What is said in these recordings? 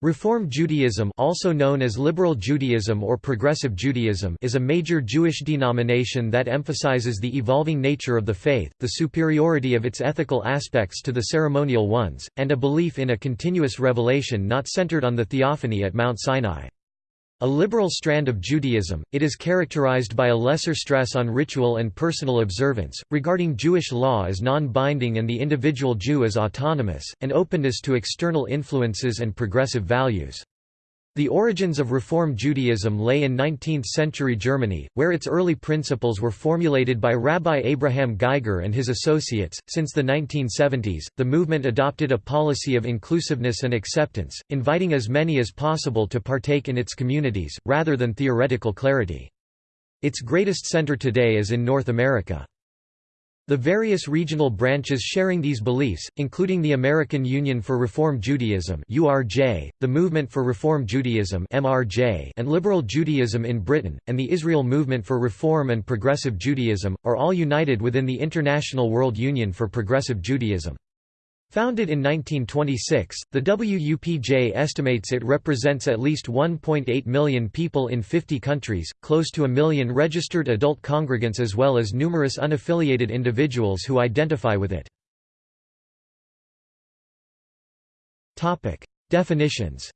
Reform Judaism also known as Liberal Judaism or Progressive Judaism is a major Jewish denomination that emphasizes the evolving nature of the faith, the superiority of its ethical aspects to the ceremonial ones, and a belief in a continuous revelation not centered on the theophany at Mount Sinai. A liberal strand of Judaism, it is characterized by a lesser stress on ritual and personal observance, regarding Jewish law as non-binding and the individual Jew as autonomous, and openness to external influences and progressive values. The origins of Reform Judaism lay in 19th-century Germany, where its early principles were formulated by Rabbi Abraham Geiger and his associates. Since the 1970s, the movement adopted a policy of inclusiveness and acceptance, inviting as many as possible to partake in its communities, rather than theoretical clarity. Its greatest center today is in North America. The various regional branches sharing these beliefs, including the American Union for Reform Judaism (URJ), the Movement for Reform Judaism (MRJ), and Liberal Judaism in Britain, and the Israel Movement for Reform and Progressive Judaism, are all united within the International World Union for Progressive Judaism. Founded in 1926, the WUPJ estimates it represents at least 1.8 million people in 50 countries, close to a million registered adult congregants as well as numerous unaffiliated individuals who identify with it. Definitions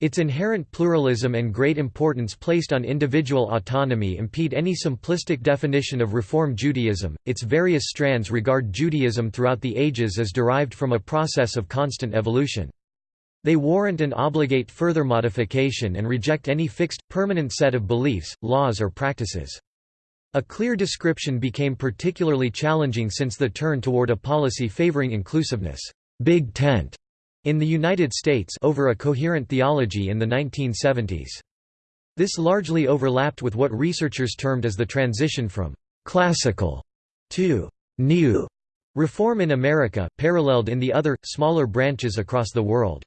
Its inherent pluralism and great importance placed on individual autonomy impede any simplistic definition of Reform Judaism. Its various strands regard Judaism throughout the ages as derived from a process of constant evolution. They warrant and obligate further modification and reject any fixed, permanent set of beliefs, laws or practices. A clear description became particularly challenging since the turn toward a policy favoring inclusiveness. Big Tent in the United States over a coherent theology in the 1970s. This largely overlapped with what researchers termed as the transition from «classical» to «new» reform in America, paralleled in the other, smaller branches across the world.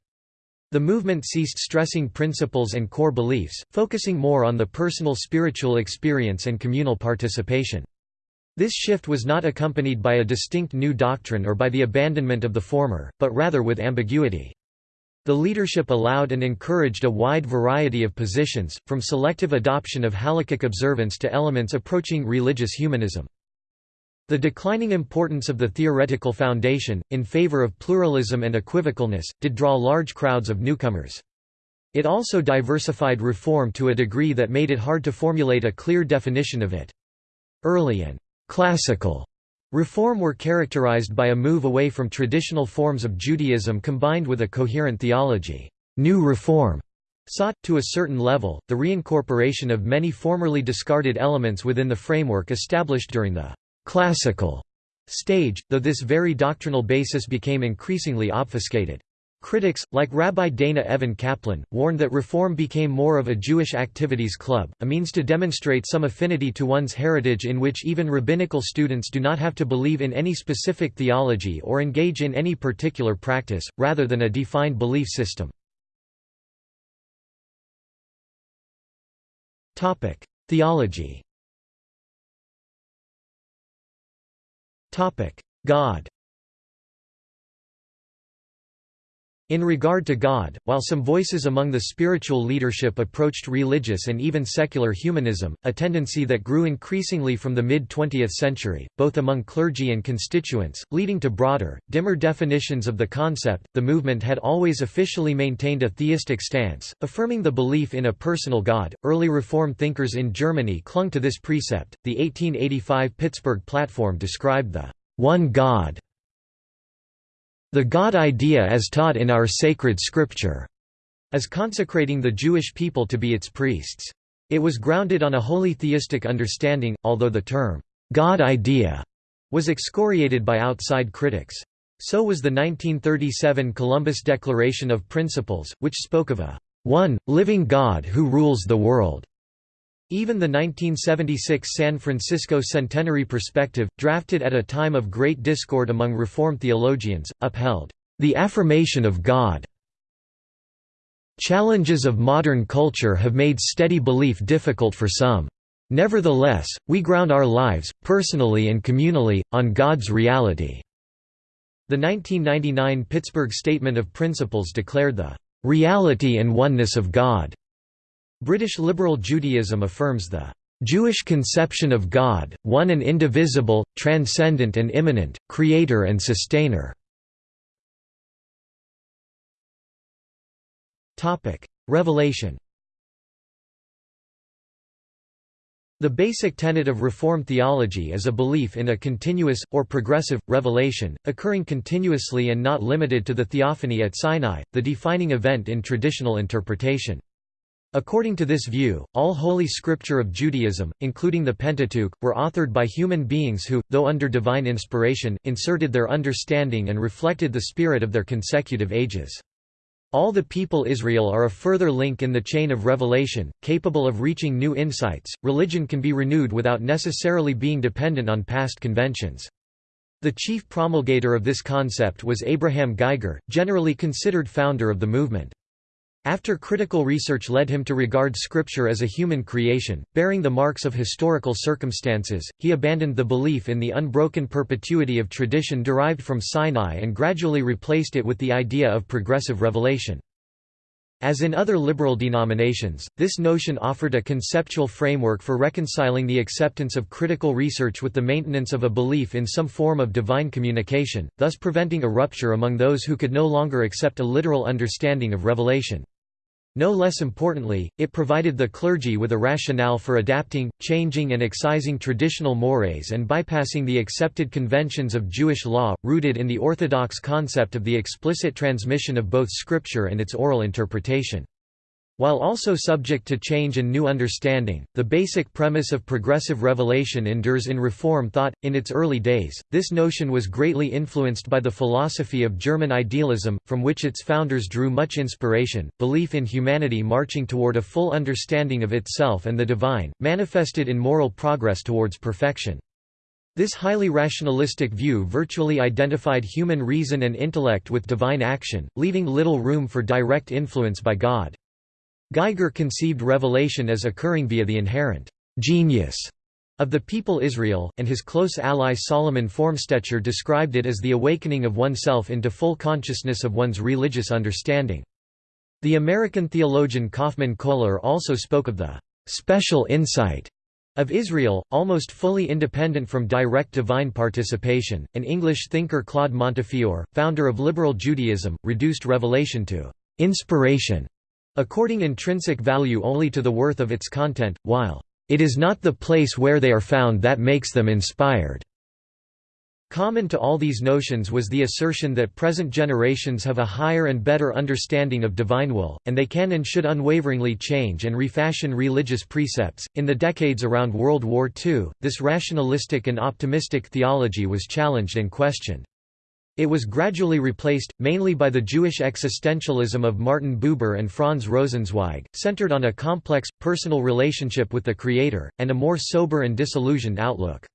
The movement ceased stressing principles and core beliefs, focusing more on the personal spiritual experience and communal participation. This shift was not accompanied by a distinct new doctrine or by the abandonment of the former, but rather with ambiguity. The leadership allowed and encouraged a wide variety of positions, from selective adoption of halakhic observance to elements approaching religious humanism. The declining importance of the theoretical foundation, in favor of pluralism and equivocalness, did draw large crowds of newcomers. It also diversified reform to a degree that made it hard to formulate a clear definition of it. Early and Classical reform were characterized by a move away from traditional forms of Judaism combined with a coherent theology. New reform sought, to a certain level, the reincorporation of many formerly discarded elements within the framework established during the classical stage, though this very doctrinal basis became increasingly obfuscated. Critics, like Rabbi Dana Evan Kaplan, warned that reform became more of a Jewish activities club, a means to demonstrate some affinity to one's heritage in which even rabbinical students do not have to believe in any specific theology or engage in any particular practice, rather than a defined belief system. Theology. God In regard to God, while some voices among the spiritual leadership approached religious and even secular humanism, a tendency that grew increasingly from the mid-20th century, both among clergy and constituents, leading to broader, dimmer definitions of the concept, the movement had always officially maintained a theistic stance, affirming the belief in a personal God. Early Reform thinkers in Germany clung to this precept. The 1885 Pittsburgh Platform described the one God the God idea as taught in our sacred scripture, as consecrating the Jewish people to be its priests. It was grounded on a wholly theistic understanding, although the term, God idea, was excoriated by outside critics. So was the 1937 Columbus Declaration of Principles, which spoke of a one, living God who rules the world. Even the 1976 San Francisco Centenary Perspective, drafted at a time of great discord among Reform theologians, upheld the affirmation of God. Challenges of modern culture have made steady belief difficult for some. Nevertheless, we ground our lives, personally and communally, on God's reality. The 1999 Pittsburgh Statement of Principles declared the reality and oneness of God. British liberal Judaism affirms the Jewish conception of God, one and indivisible, transcendent and immanent, creator and sustainer. Revelation The basic tenet of Reform theology is a belief in a continuous, or progressive, revelation, occurring continuously and not limited to the theophany at Sinai, the defining event in traditional interpretation. According to this view, all Holy Scripture of Judaism, including the Pentateuch, were authored by human beings who, though under divine inspiration, inserted their understanding and reflected the spirit of their consecutive ages. All the people Israel are a further link in the chain of revelation, capable of reaching new insights. Religion can be renewed without necessarily being dependent on past conventions. The chief promulgator of this concept was Abraham Geiger, generally considered founder of the movement. After critical research led him to regard Scripture as a human creation, bearing the marks of historical circumstances, he abandoned the belief in the unbroken perpetuity of tradition derived from Sinai and gradually replaced it with the idea of progressive revelation. As in other liberal denominations, this notion offered a conceptual framework for reconciling the acceptance of critical research with the maintenance of a belief in some form of divine communication, thus preventing a rupture among those who could no longer accept a literal understanding of revelation. No less importantly, it provided the clergy with a rationale for adapting, changing and excising traditional mores and bypassing the accepted conventions of Jewish law, rooted in the orthodox concept of the explicit transmission of both scripture and its oral interpretation. While also subject to change and new understanding, the basic premise of progressive revelation endures in Reform thought. In its early days, this notion was greatly influenced by the philosophy of German idealism, from which its founders drew much inspiration. Belief in humanity marching toward a full understanding of itself and the divine, manifested in moral progress towards perfection. This highly rationalistic view virtually identified human reason and intellect with divine action, leaving little room for direct influence by God. Geiger conceived revelation as occurring via the inherent genius of the people Israel, and his close ally Solomon Formstecher described it as the awakening of oneself into full consciousness of one's religious understanding. The American theologian Kaufmann Kohler also spoke of the special insight of Israel, almost fully independent from direct divine participation. An English thinker Claude Montefiore, founder of liberal Judaism, reduced revelation to inspiration according intrinsic value only to the worth of its content, while it is not the place where they are found that makes them inspired. Common to all these notions was the assertion that present generations have a higher and better understanding of divine will, and they can and should unwaveringly change and refashion religious precepts. In the decades around World War II, this rationalistic and optimistic theology was challenged and questioned. It was gradually replaced, mainly by the Jewish existentialism of Martin Buber and Franz Rosenzweig, centered on a complex, personal relationship with the Creator, and a more sober and disillusioned outlook.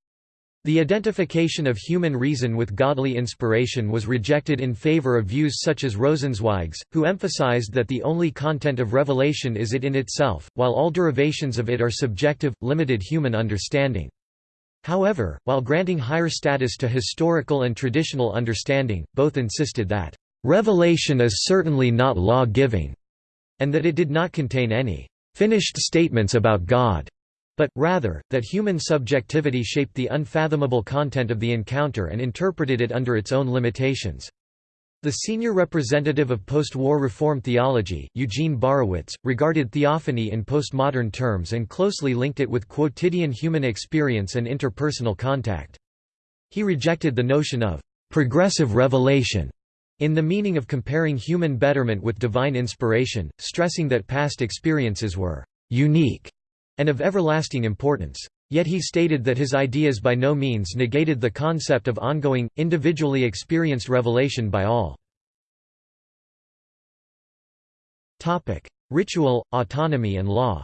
The identification of human reason with godly inspiration was rejected in favor of views such as Rosenzweig's, who emphasized that the only content of revelation is it in itself, while all derivations of it are subjective, limited human understanding. However, while granting higher status to historical and traditional understanding, both insisted that, "...revelation is certainly not law-giving," and that it did not contain any "...finished statements about God." but, rather, that human subjectivity shaped the unfathomable content of the encounter and interpreted it under its own limitations. The senior representative of post-war Reform theology, Eugene Borowitz, regarded theophany in postmodern terms and closely linked it with quotidian human experience and interpersonal contact. He rejected the notion of «progressive revelation» in the meaning of comparing human betterment with divine inspiration, stressing that past experiences were «unique» and of everlasting importance. Yet he stated that his ideas by no means negated the concept of ongoing, individually experienced revelation by all. Ritual, autonomy and law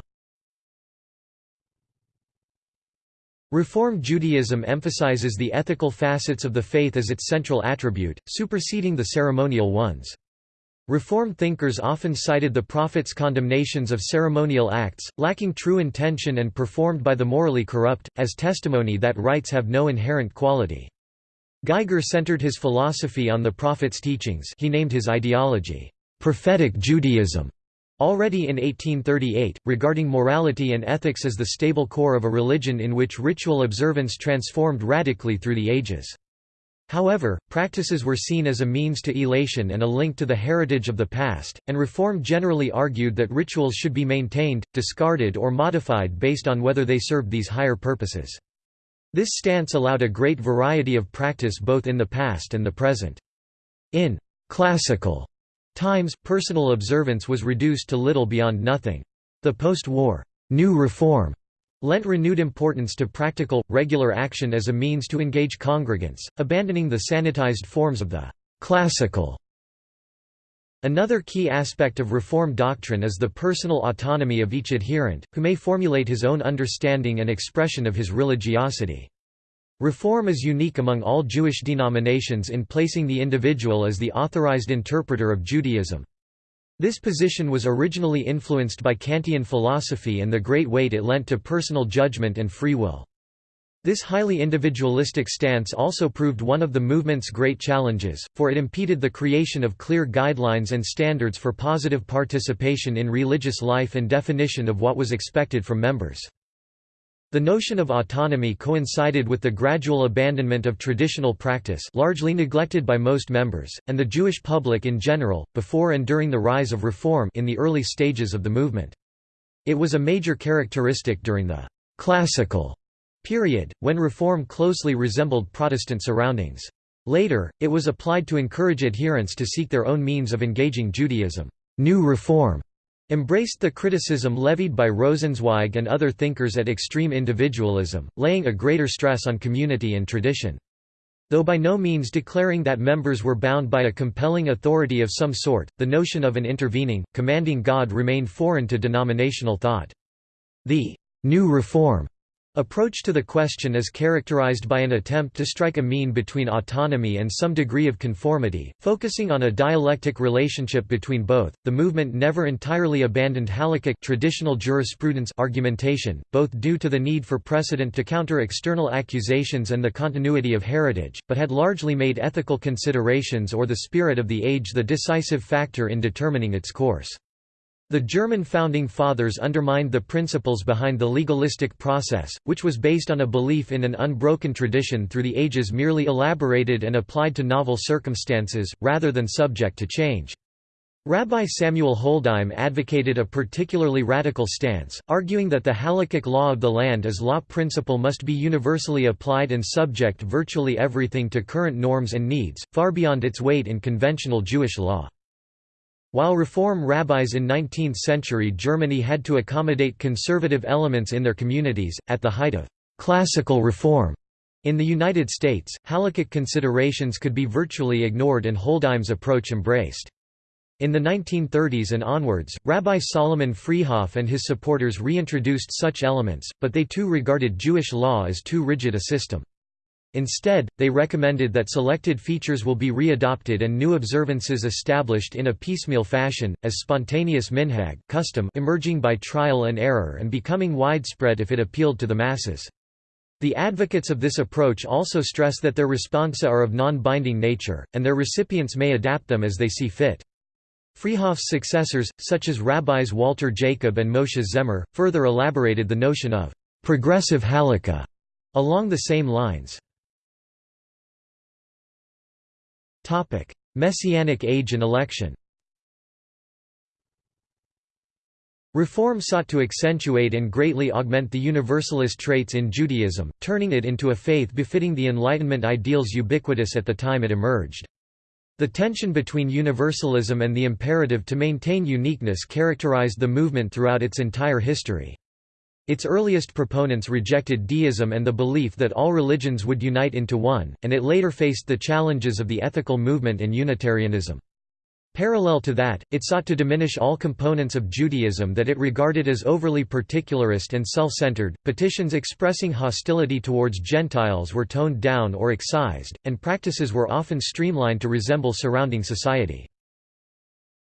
Reform Judaism emphasizes the ethical facets of the faith as its central attribute, superseding the ceremonial ones. Reform thinkers often cited the Prophet's condemnations of ceremonial acts, lacking true intention and performed by the morally corrupt, as testimony that rites have no inherent quality. Geiger centered his philosophy on the Prophet's teachings he named his ideology, "...prophetic Judaism", already in 1838, regarding morality and ethics as the stable core of a religion in which ritual observance transformed radically through the ages. However, practices were seen as a means to elation and a link to the heritage of the past, and Reform generally argued that rituals should be maintained, discarded or modified based on whether they served these higher purposes. This stance allowed a great variety of practice both in the past and the present. In «classical» times, personal observance was reduced to little beyond nothing. The post-war «new reform» lent renewed importance to practical, regular action as a means to engage congregants, abandoning the sanitized forms of the «classical». Another key aspect of Reform doctrine is the personal autonomy of each adherent, who may formulate his own understanding and expression of his religiosity. Reform is unique among all Jewish denominations in placing the individual as the authorized interpreter of Judaism. This position was originally influenced by Kantian philosophy and the great weight it lent to personal judgment and free will. This highly individualistic stance also proved one of the movement's great challenges, for it impeded the creation of clear guidelines and standards for positive participation in religious life and definition of what was expected from members. The notion of autonomy coincided with the gradual abandonment of traditional practice largely neglected by most members, and the Jewish public in general, before and during the rise of Reform in the early stages of the movement. It was a major characteristic during the «classical» period, when Reform closely resembled Protestant surroundings. Later, it was applied to encourage adherents to seek their own means of engaging Judaism. New Reform embraced the criticism levied by Rosenzweig and other thinkers at extreme individualism, laying a greater stress on community and tradition. Though by no means declaring that members were bound by a compelling authority of some sort, the notion of an intervening, commanding God remained foreign to denominational thought. The «new reform» Approach to the question is characterized by an attempt to strike a mean between autonomy and some degree of conformity, focusing on a dialectic relationship between both. The movement never entirely abandoned halakhic traditional jurisprudence argumentation, both due to the need for precedent to counter external accusations and the continuity of heritage, but had largely made ethical considerations or the spirit of the age the decisive factor in determining its course. The German founding fathers undermined the principles behind the legalistic process, which was based on a belief in an unbroken tradition through the ages merely elaborated and applied to novel circumstances, rather than subject to change. Rabbi Samuel Holdheim advocated a particularly radical stance, arguing that the halakhic law of the land as law principle must be universally applied and subject virtually everything to current norms and needs, far beyond its weight in conventional Jewish law. While Reform rabbis in 19th-century Germany had to accommodate conservative elements in their communities, at the height of «classical reform» in the United States, halakhic considerations could be virtually ignored and Holdheim's approach embraced. In the 1930s and onwards, Rabbi Solomon Freehof and his supporters reintroduced such elements, but they too regarded Jewish law as too rigid a system. Instead, they recommended that selected features will be readopted and new observances established in a piecemeal fashion, as spontaneous minhag custom emerging by trial and error and becoming widespread if it appealed to the masses. The advocates of this approach also stress that their responsa are of non-binding nature, and their recipients may adapt them as they see fit. Freehof's successors, such as rabbis Walter Jacob and Moshe Zemer, further elaborated the notion of «progressive halakha» along the same lines. Topic: Messianic age and election. Reform sought to accentuate and greatly augment the universalist traits in Judaism, turning it into a faith befitting the Enlightenment ideals ubiquitous at the time it emerged. The tension between universalism and the imperative to maintain uniqueness characterized the movement throughout its entire history. Its earliest proponents rejected deism and the belief that all religions would unite into one, and it later faced the challenges of the ethical movement and Unitarianism. Parallel to that, it sought to diminish all components of Judaism that it regarded as overly particularist and self-centered. Petitions expressing hostility towards Gentiles were toned down or excised, and practices were often streamlined to resemble surrounding society.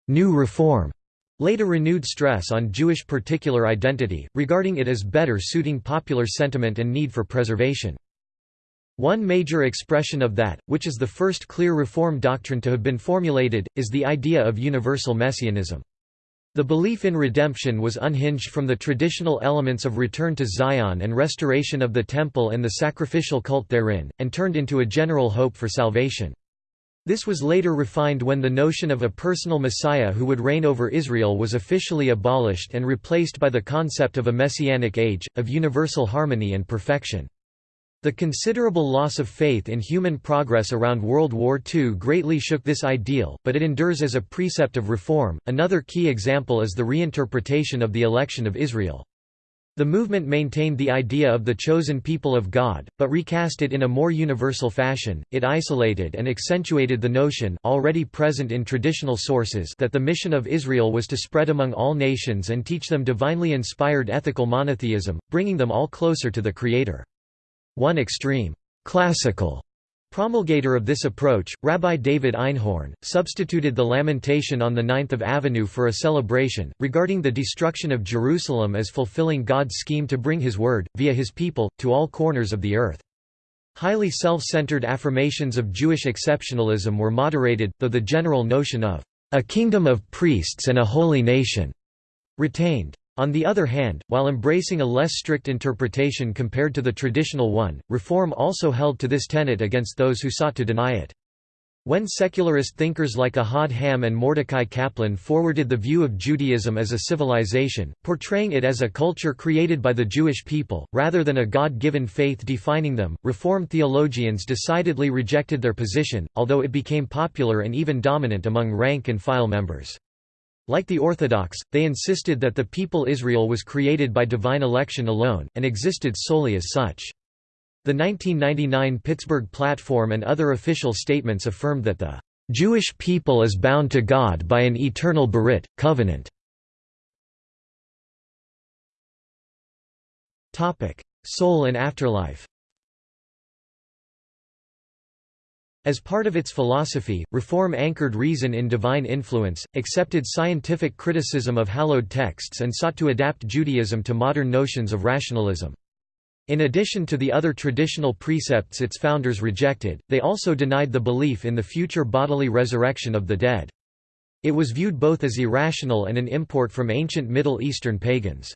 New Reform later renewed stress on Jewish particular identity, regarding it as better suiting popular sentiment and need for preservation. One major expression of that, which is the first clear Reform doctrine to have been formulated, is the idea of universal messianism. The belief in redemption was unhinged from the traditional elements of return to Zion and restoration of the Temple and the sacrificial cult therein, and turned into a general hope for salvation. This was later refined when the notion of a personal Messiah who would reign over Israel was officially abolished and replaced by the concept of a messianic age, of universal harmony and perfection. The considerable loss of faith in human progress around World War II greatly shook this ideal, but it endures as a precept of reform. Another key example is the reinterpretation of the election of Israel. The movement maintained the idea of the chosen people of God, but recast it in a more universal fashion. It isolated and accentuated the notion already present in traditional sources that the mission of Israel was to spread among all nations and teach them divinely inspired ethical monotheism, bringing them all closer to the Creator. One extreme, classical promulgator of this approach, Rabbi David Einhorn, substituted the lamentation on the Ninth of Avenue for a celebration, regarding the destruction of Jerusalem as fulfilling God's scheme to bring His word, via His people, to all corners of the earth. Highly self-centered affirmations of Jewish exceptionalism were moderated, though the general notion of a kingdom of priests and a holy nation retained. On the other hand, while embracing a less strict interpretation compared to the traditional one, Reform also held to this tenet against those who sought to deny it. When secularist thinkers like Ahad Ha'am and Mordecai Kaplan forwarded the view of Judaism as a civilization, portraying it as a culture created by the Jewish people, rather than a God-given faith defining them, Reform theologians decidedly rejected their position, although it became popular and even dominant among rank-and-file members. Like the Orthodox, they insisted that the people Israel was created by divine election alone, and existed solely as such. The 1999 Pittsburgh Platform and other official statements affirmed that the Jewish people is bound to God by an eternal Berit, covenant. Soul and afterlife As part of its philosophy, Reform anchored reason in divine influence, accepted scientific criticism of hallowed texts and sought to adapt Judaism to modern notions of rationalism. In addition to the other traditional precepts its founders rejected, they also denied the belief in the future bodily resurrection of the dead. It was viewed both as irrational and an import from ancient Middle Eastern pagans.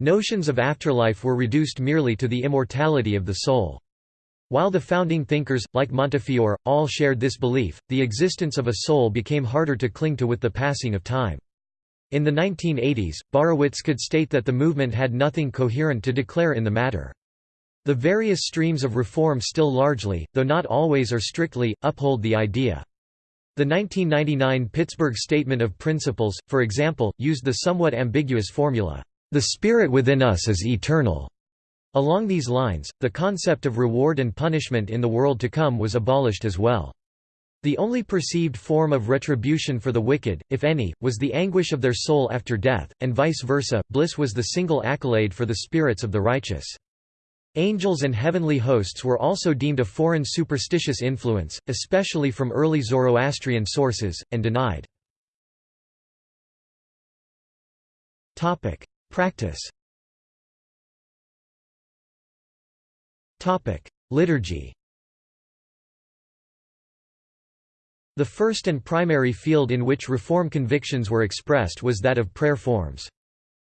Notions of afterlife were reduced merely to the immortality of the soul. While the founding thinkers, like Montefiore, all shared this belief, the existence of a soul became harder to cling to with the passing of time. In the 1980s, Borowitz could state that the movement had nothing coherent to declare in the matter. The various streams of reform still largely, though not always or strictly, uphold the idea. The 1999 Pittsburgh Statement of Principles, for example, used the somewhat ambiguous formula, "...the spirit within us is eternal." Along these lines, the concept of reward and punishment in the world to come was abolished as well. The only perceived form of retribution for the wicked, if any, was the anguish of their soul after death, and vice versa, bliss was the single accolade for the spirits of the righteous. Angels and heavenly hosts were also deemed a foreign superstitious influence, especially from early Zoroastrian sources, and denied. Practice Liturgy The first and primary field in which Reform convictions were expressed was that of prayer forms.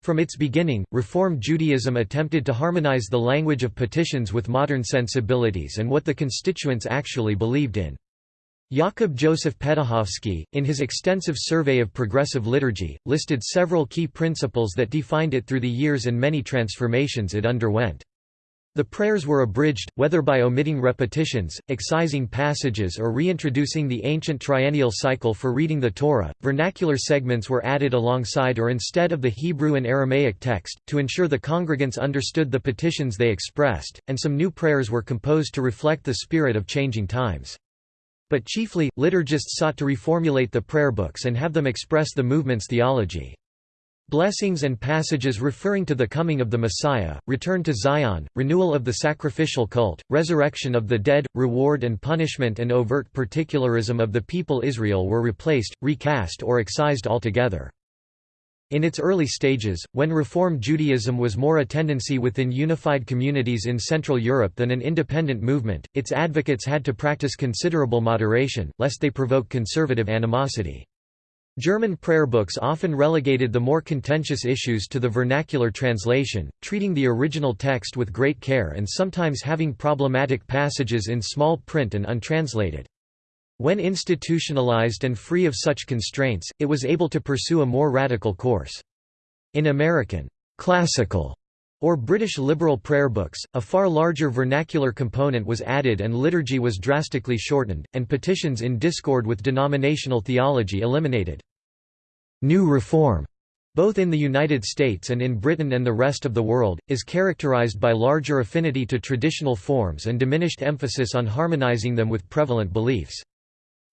From its beginning, Reform Judaism attempted to harmonize the language of petitions with modern sensibilities and what the constituents actually believed in. Jakob Joseph Petuchowski, in his extensive survey of progressive liturgy, listed several key principles that defined it through the years and many transformations it underwent. The prayers were abridged, whether by omitting repetitions, excising passages or reintroducing the ancient triennial cycle for reading the Torah. Vernacular segments were added alongside or instead of the Hebrew and Aramaic text, to ensure the congregants understood the petitions they expressed, and some new prayers were composed to reflect the spirit of changing times. But chiefly, liturgists sought to reformulate the prayer books and have them express the movement's theology. Blessings and passages referring to the coming of the Messiah, return to Zion, renewal of the sacrificial cult, resurrection of the dead, reward and punishment and overt particularism of the people Israel were replaced, recast or excised altogether. In its early stages, when Reform Judaism was more a tendency within unified communities in Central Europe than an independent movement, its advocates had to practice considerable moderation, lest they provoke conservative animosity. German prayer books often relegated the more contentious issues to the vernacular translation, treating the original text with great care and sometimes having problematic passages in small print and untranslated. When institutionalized and free of such constraints, it was able to pursue a more radical course. In American classical or British liberal prayer books, a far larger vernacular component was added and liturgy was drastically shortened, and petitions in discord with denominational theology eliminated. New Reform, both in the United States and in Britain and the rest of the world, is characterized by larger affinity to traditional forms and diminished emphasis on harmonizing them with prevalent beliefs.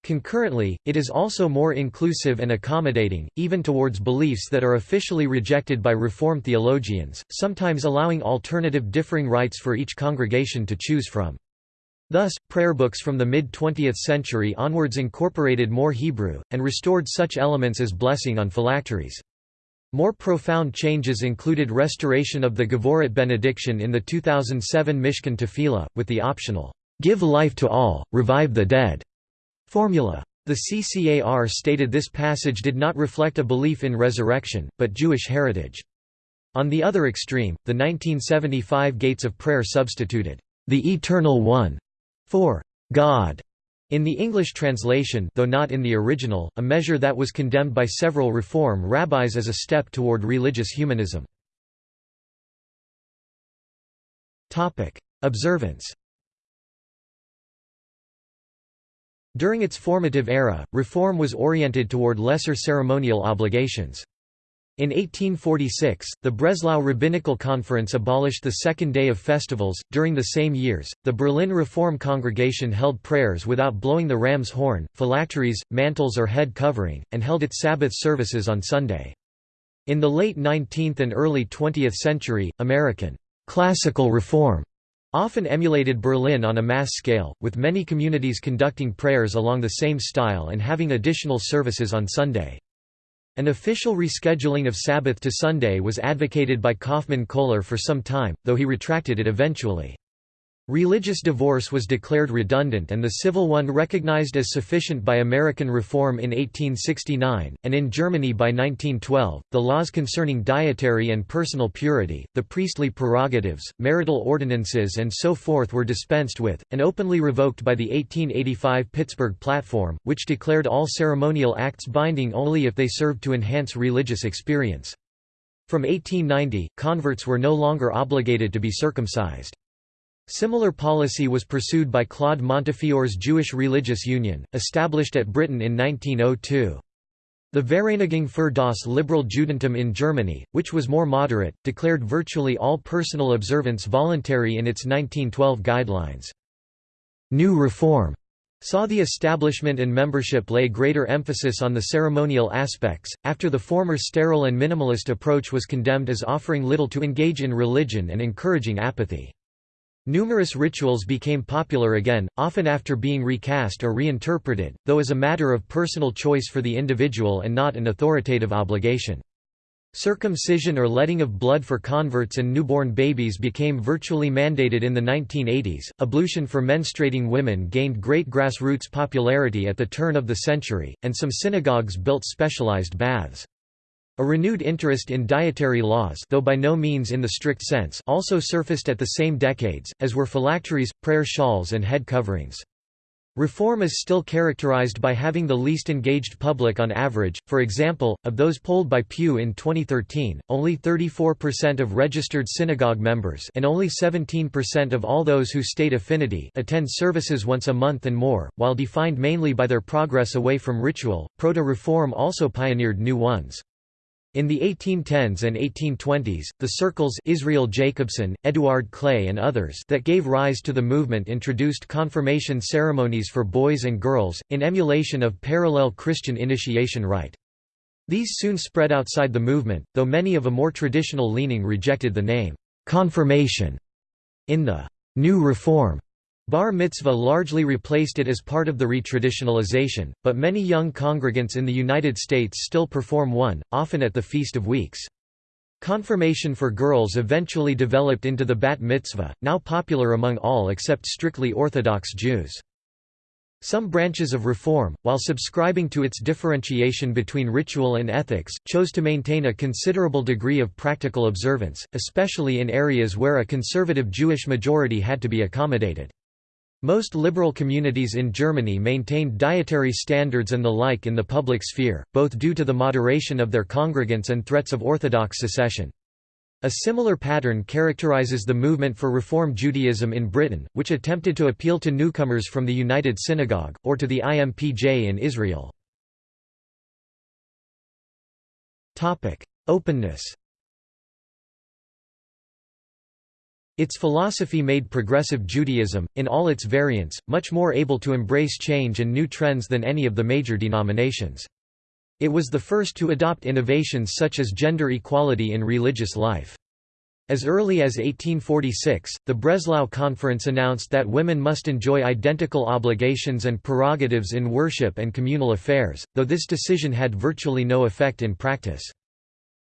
Concurrently, it is also more inclusive and accommodating, even towards beliefs that are officially rejected by Reform theologians, sometimes allowing alternative differing rites for each congregation to choose from. Thus, prayer books from the mid-20th century onwards incorporated more Hebrew, and restored such elements as blessing on phylacteries. More profound changes included restoration of the Gevurot benediction in the 2007 Mishkan Tefillah, with the optional, "'Give life to all, revive the dead' Formula. The CCAR stated this passage did not reflect a belief in resurrection, but Jewish heritage. On the other extreme, the 1975 Gates of Prayer substituted, "...the Eternal One", for "...God", in the English translation though not in the original, a measure that was condemned by several Reform rabbis as a step toward religious humanism. Observance During its formative era, reform was oriented toward lesser ceremonial obligations. In 1846, the Breslau Rabbinical Conference abolished the second day of festivals. During the same years, the Berlin Reform Congregation held prayers without blowing the ram's horn, phylacteries, mantles, or head covering, and held its Sabbath services on Sunday. In the late 19th and early 20th century, American classical reform often emulated Berlin on a mass scale, with many communities conducting prayers along the same style and having additional services on Sunday. An official rescheduling of Sabbath to Sunday was advocated by Kaufmann Kohler for some time, though he retracted it eventually. Religious divorce was declared redundant and the civil one recognized as sufficient by American reform in 1869, and in Germany by 1912. The laws concerning dietary and personal purity, the priestly prerogatives, marital ordinances, and so forth were dispensed with, and openly revoked by the 1885 Pittsburgh Platform, which declared all ceremonial acts binding only if they served to enhance religious experience. From 1890, converts were no longer obligated to be circumcised. Similar policy was pursued by Claude Montefiore's Jewish Religious Union, established at Britain in 1902. The Vereinigung für das Liberal Judentum in Germany, which was more moderate, declared virtually all personal observance voluntary in its 1912 guidelines. New Reform saw the establishment and membership lay greater emphasis on the ceremonial aspects, after the former sterile and minimalist approach was condemned as offering little to engage in religion and encouraging apathy. Numerous rituals became popular again, often after being recast or reinterpreted, though as a matter of personal choice for the individual and not an authoritative obligation. Circumcision or letting of blood for converts and newborn babies became virtually mandated in the 1980s. Ablution for menstruating women gained great grassroots popularity at the turn of the century, and some synagogues built specialized baths. A renewed interest in dietary laws though by no means in the strict sense also surfaced at the same decades, as were phylacteries, prayer shawls and head coverings. Reform is still characterized by having the least engaged public on average, for example, of those polled by Pew in 2013, only 34% of registered synagogue members and only 17% of all those who state affinity attend services once a month and more, while defined mainly by their progress away from ritual. Proto-Reform also pioneered new ones. In the 1810s and 1820s, the circles Israel Jacobson, Eduard Kley and others that gave rise to the movement introduced confirmation ceremonies for boys and girls, in emulation of parallel Christian initiation rite. These soon spread outside the movement, though many of a more traditional leaning rejected the name, "'confirmation' in the "'New Reform' Bar mitzvah largely replaced it as part of the retraditionalization, but many young congregants in the United States still perform one, often at the Feast of Weeks. Confirmation for girls eventually developed into the bat mitzvah, now popular among all except strictly Orthodox Jews. Some branches of Reform, while subscribing to its differentiation between ritual and ethics, chose to maintain a considerable degree of practical observance, especially in areas where a conservative Jewish majority had to be accommodated. Most liberal communities in Germany maintained dietary standards and the like in the public sphere, both due to the moderation of their congregants and threats of Orthodox secession. A similar pattern characterizes the movement for Reform Judaism in Britain, which attempted to appeal to newcomers from the United Synagogue, or to the IMPJ in Israel. Openness Its philosophy made Progressive Judaism, in all its variants, much more able to embrace change and new trends than any of the major denominations. It was the first to adopt innovations such as gender equality in religious life. As early as 1846, the Breslau Conference announced that women must enjoy identical obligations and prerogatives in worship and communal affairs, though this decision had virtually no effect in practice.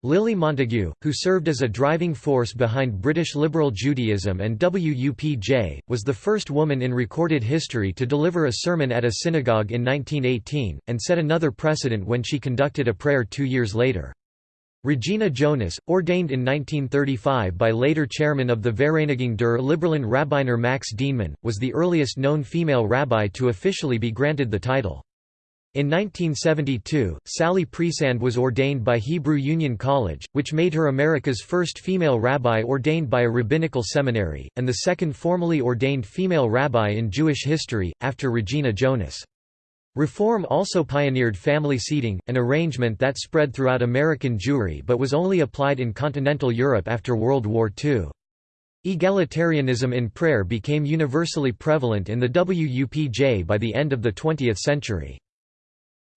Lily Montagu, who served as a driving force behind British liberal Judaism and WUPJ, was the first woman in recorded history to deliver a sermon at a synagogue in 1918, and set another precedent when she conducted a prayer two years later. Regina Jonas, ordained in 1935 by later chairman of the Vereinigung der Liberalen Rabbiner Max Dienemann, was the earliest known female rabbi to officially be granted the title. In 1972, Sally Priesand was ordained by Hebrew Union College, which made her America's first female rabbi ordained by a rabbinical seminary, and the second formally ordained female rabbi in Jewish history, after Regina Jonas. Reform also pioneered family seating, an arrangement that spread throughout American Jewry but was only applied in continental Europe after World War II. Egalitarianism in prayer became universally prevalent in the WUPJ by the end of the 20th century.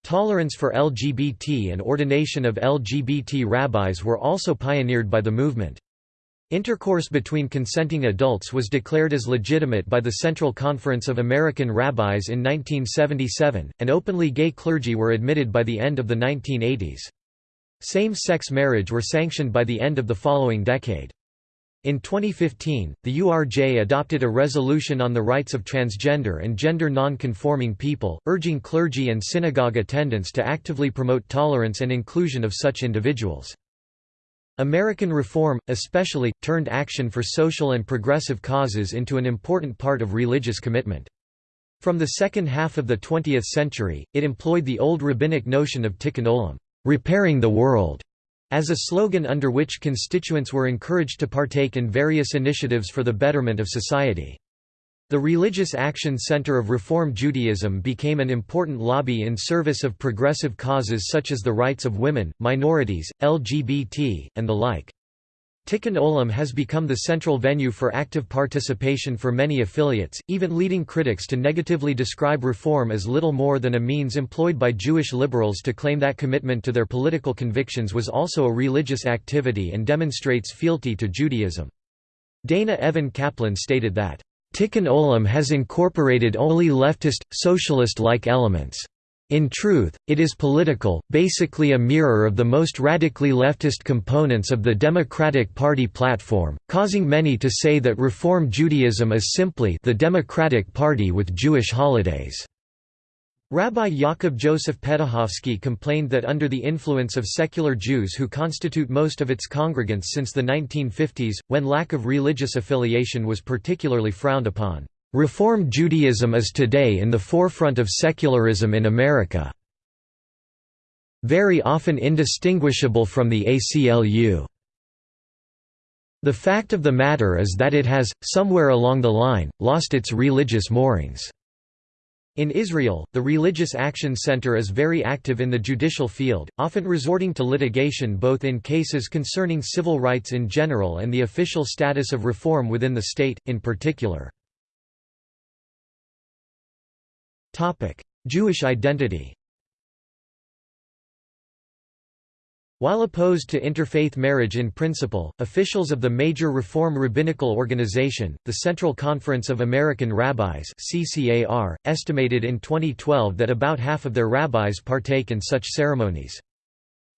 Tolerance for LGBT and ordination of LGBT rabbis were also pioneered by the movement. Intercourse between consenting adults was declared as legitimate by the Central Conference of American Rabbis in 1977, and openly gay clergy were admitted by the end of the 1980s. Same-sex marriage were sanctioned by the end of the following decade. In 2015, the URJ adopted a resolution on the rights of transgender and gender non-conforming people, urging clergy and synagogue attendants to actively promote tolerance and inclusion of such individuals. American reform, especially, turned action for social and progressive causes into an important part of religious commitment. From the second half of the 20th century, it employed the old rabbinic notion of tikkun olam, repairing the world, as a slogan under which constituents were encouraged to partake in various initiatives for the betterment of society. The Religious Action Center of Reform Judaism became an important lobby in service of progressive causes such as the rights of women, minorities, LGBT, and the like. Tikkun Olam has become the central venue for active participation for many affiliates, even leading critics to negatively describe reform as little more than a means employed by Jewish liberals to claim that commitment to their political convictions was also a religious activity and demonstrates fealty to Judaism. Dana Evan Kaplan stated that, Tikkun Olam has incorporated only leftist, socialist-like elements. In truth, it is political, basically a mirror of the most radically leftist components of the Democratic Party platform, causing many to say that Reform Judaism is simply the Democratic Party with Jewish holidays. Rabbi Yaakov Joseph Petuchowski complained that under the influence of secular Jews who constitute most of its congregants since the 1950s, when lack of religious affiliation was particularly frowned upon, Reform Judaism is today in the forefront of secularism in America. Very often indistinguishable from the ACLU. The fact of the matter is that it has, somewhere along the line, lost its religious moorings. In Israel, the Religious Action Center is very active in the judicial field, often resorting to litigation both in cases concerning civil rights in general and the official status of reform within the state, in particular. Jewish identity While opposed to interfaith marriage in principle, officials of the major Reform rabbinical organization, the Central Conference of American Rabbis (CCAR), estimated in 2012 that about half of their rabbis partake in such ceremonies.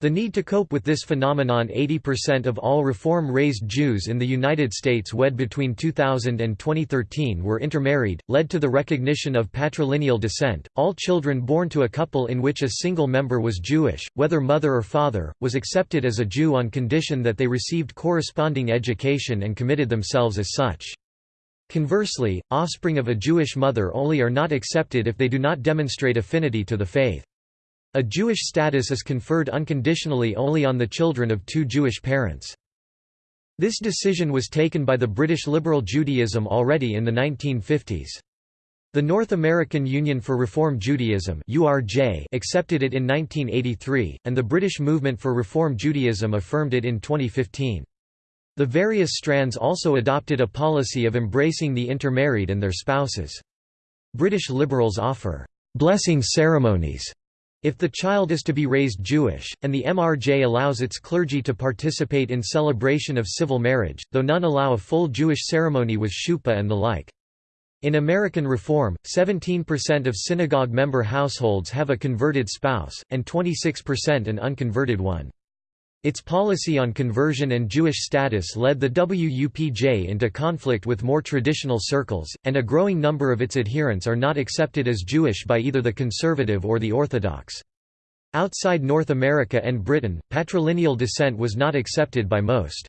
The need to cope with this phenomenon 80% of all Reform-raised Jews in the United States wed between 2000 and 2013 were intermarried, led to the recognition of patrilineal descent. All children born to a couple in which a single member was Jewish, whether mother or father, was accepted as a Jew on condition that they received corresponding education and committed themselves as such. Conversely, offspring of a Jewish mother only are not accepted if they do not demonstrate affinity to the faith. A Jewish status is conferred unconditionally only on the children of two Jewish parents. This decision was taken by the British Liberal Judaism already in the 1950s. The North American Union for Reform Judaism accepted it in 1983, and the British Movement for Reform Judaism affirmed it in 2015. The various strands also adopted a policy of embracing the intermarried and their spouses. British liberals offer blessing ceremonies if the child is to be raised Jewish, and the MRJ allows its clergy to participate in celebration of civil marriage, though none allow a full Jewish ceremony with chuppah and the like. In American Reform, 17% of synagogue member households have a converted spouse, and 26% an unconverted one. Its policy on conversion and Jewish status led the WUPJ into conflict with more traditional circles, and a growing number of its adherents are not accepted as Jewish by either the conservative or the Orthodox. Outside North America and Britain, patrilineal descent was not accepted by most.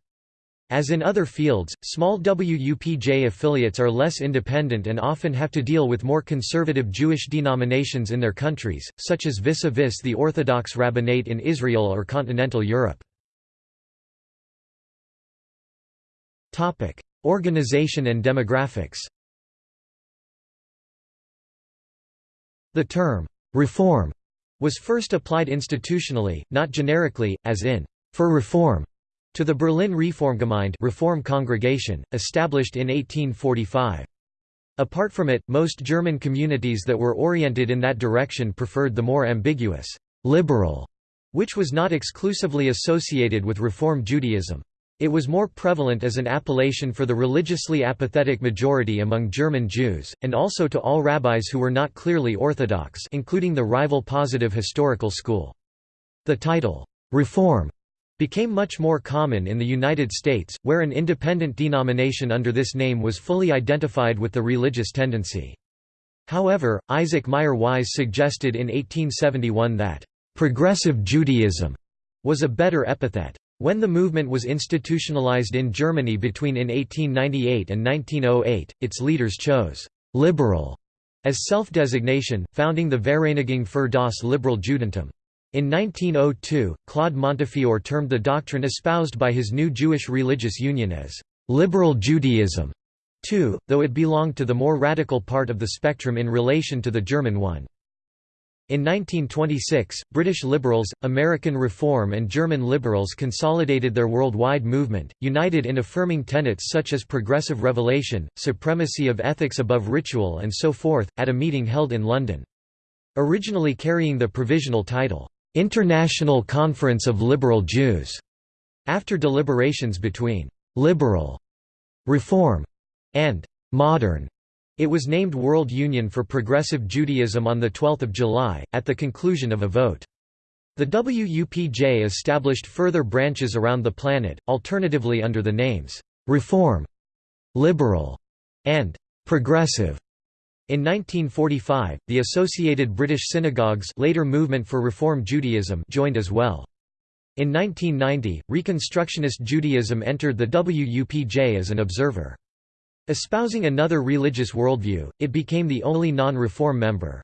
As in other fields, small WUPJ affiliates are less independent and often have to deal with more conservative Jewish denominations in their countries, such as vis-a-vis -vis the Orthodox Rabbinate in Israel or continental Europe. Organization and demographics The term, "'reform' was first applied institutionally, not generically, as in, "'for reform' to the Berlin Reformgemeinde Reform Congregation, established in 1845. Apart from it, most German communities that were oriented in that direction preferred the more ambiguous «liberal», which was not exclusively associated with Reform Judaism. It was more prevalent as an appellation for the religiously apathetic majority among German Jews, and also to all rabbis who were not clearly Orthodox including the rival Positive Historical School. The title, "'Reform' became much more common in the United States, where an independent denomination under this name was fully identified with the religious tendency. However, Isaac Mayer Wise suggested in 1871 that, "...progressive Judaism," was a better epithet. When the movement was institutionalized in Germany between in 1898 and 1908, its leaders chose «liberal» as self-designation, founding the Vereinigung für das Liberal Judentum. In 1902, Claude Montefiore termed the doctrine espoused by his new Jewish religious union as «liberal Judaism», too, though it belonged to the more radical part of the spectrum in relation to the German one. In 1926, British liberals, American Reform and German liberals consolidated their worldwide movement, united in affirming tenets such as progressive revelation, supremacy of ethics above ritual and so forth, at a meeting held in London. Originally carrying the provisional title, "'International Conference of Liberal Jews' after deliberations between "'liberal' reform' and "'modern' It was named World Union for Progressive Judaism on 12 July, at the conclusion of a vote. The WUPJ established further branches around the planet, alternatively under the names, "'Reform", "'Liberal", and "'Progressive". In 1945, the Associated British Synagogues later Movement for Reform Judaism joined as well. In 1990, Reconstructionist Judaism entered the WUPJ as an observer. Espousing another religious worldview, it became the only non-reform member.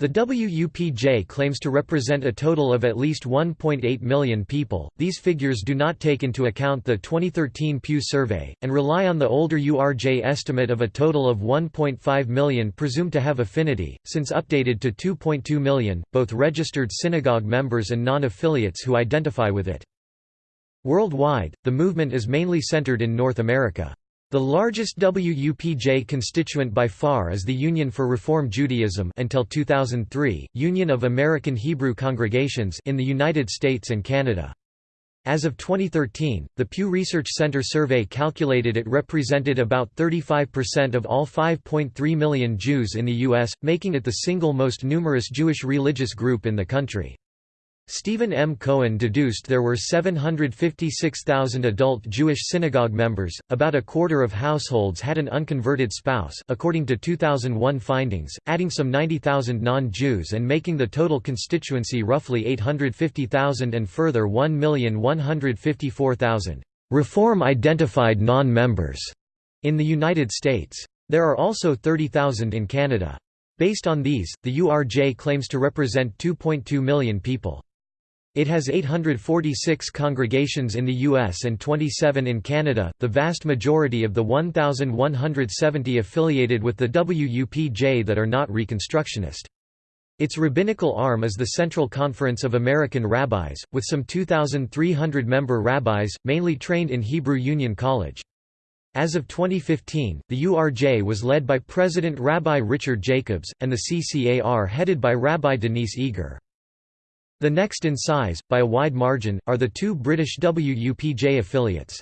The WUPJ claims to represent a total of at least 1.8 million people. These figures do not take into account the 2013 Pew survey, and rely on the older URJ estimate of a total of 1.5 million presumed to have affinity, since updated to 2.2 million, both registered synagogue members and non affiliates who identify with it. Worldwide, the movement is mainly centered in North America. The largest WUPJ constituent by far is the Union for Reform Judaism until 2003, Union of American Hebrew Congregations in the United States and Canada. As of 2013, the Pew Research Center survey calculated it represented about 35% of all 5.3 million Jews in the U.S., making it the single most numerous Jewish religious group in the country. Steven M. Cohen deduced there were 756,000 adult Jewish synagogue members, about a quarter of households had an unconverted spouse according to 2001 findings, adding some 90,000 non-Jews and making the total constituency roughly 850,000 and further 1,154,000 reform-identified non-members in the United States. There are also 30,000 in Canada. Based on these, the URJ claims to represent 2.2 million people. It has 846 congregations in the US and 27 in Canada, the vast majority of the 1,170 affiliated with the WUPJ that are not Reconstructionist. Its rabbinical arm is the Central Conference of American Rabbis, with some 2,300 member rabbis, mainly trained in Hebrew Union College. As of 2015, the URJ was led by President Rabbi Richard Jacobs, and the CCAR headed by Rabbi Denise Eger. The next in size, by a wide margin, are the two British WUPJ affiliates.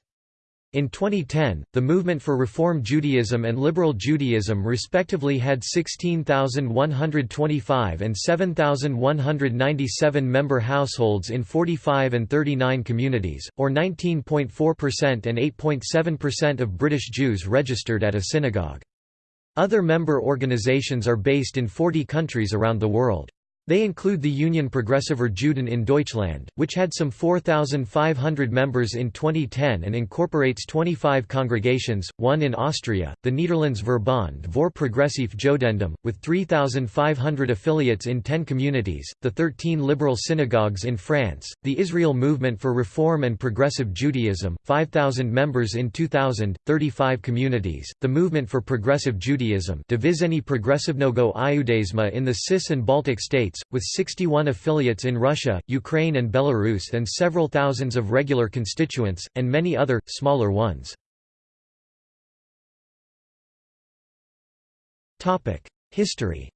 In 2010, the Movement for Reform Judaism and Liberal Judaism respectively had 16,125 and 7,197 member households in 45 and 39 communities, or 19.4% and 8.7% of British Jews registered at a synagogue. Other member organizations are based in 40 countries around the world. They include the Union Progressiver Juden in Deutschland, which had some 4,500 members in 2010 and incorporates 25 congregations, one in Austria, the Netherlands Verbond voor Progressief Jodendom, with 3,500 affiliates in 10 communities, the 13 liberal synagogues in France, the Israel Movement for Reform and Progressive Judaism, 5,000 members in 2000, 35 communities, the Movement for Progressive Judaism Dvizhenie Progressivnogo Iudaisma in the CIS and Baltic states, with 61 affiliates in Russia, Ukraine and Belarus and several thousands of regular constituents, and many other, smaller ones. History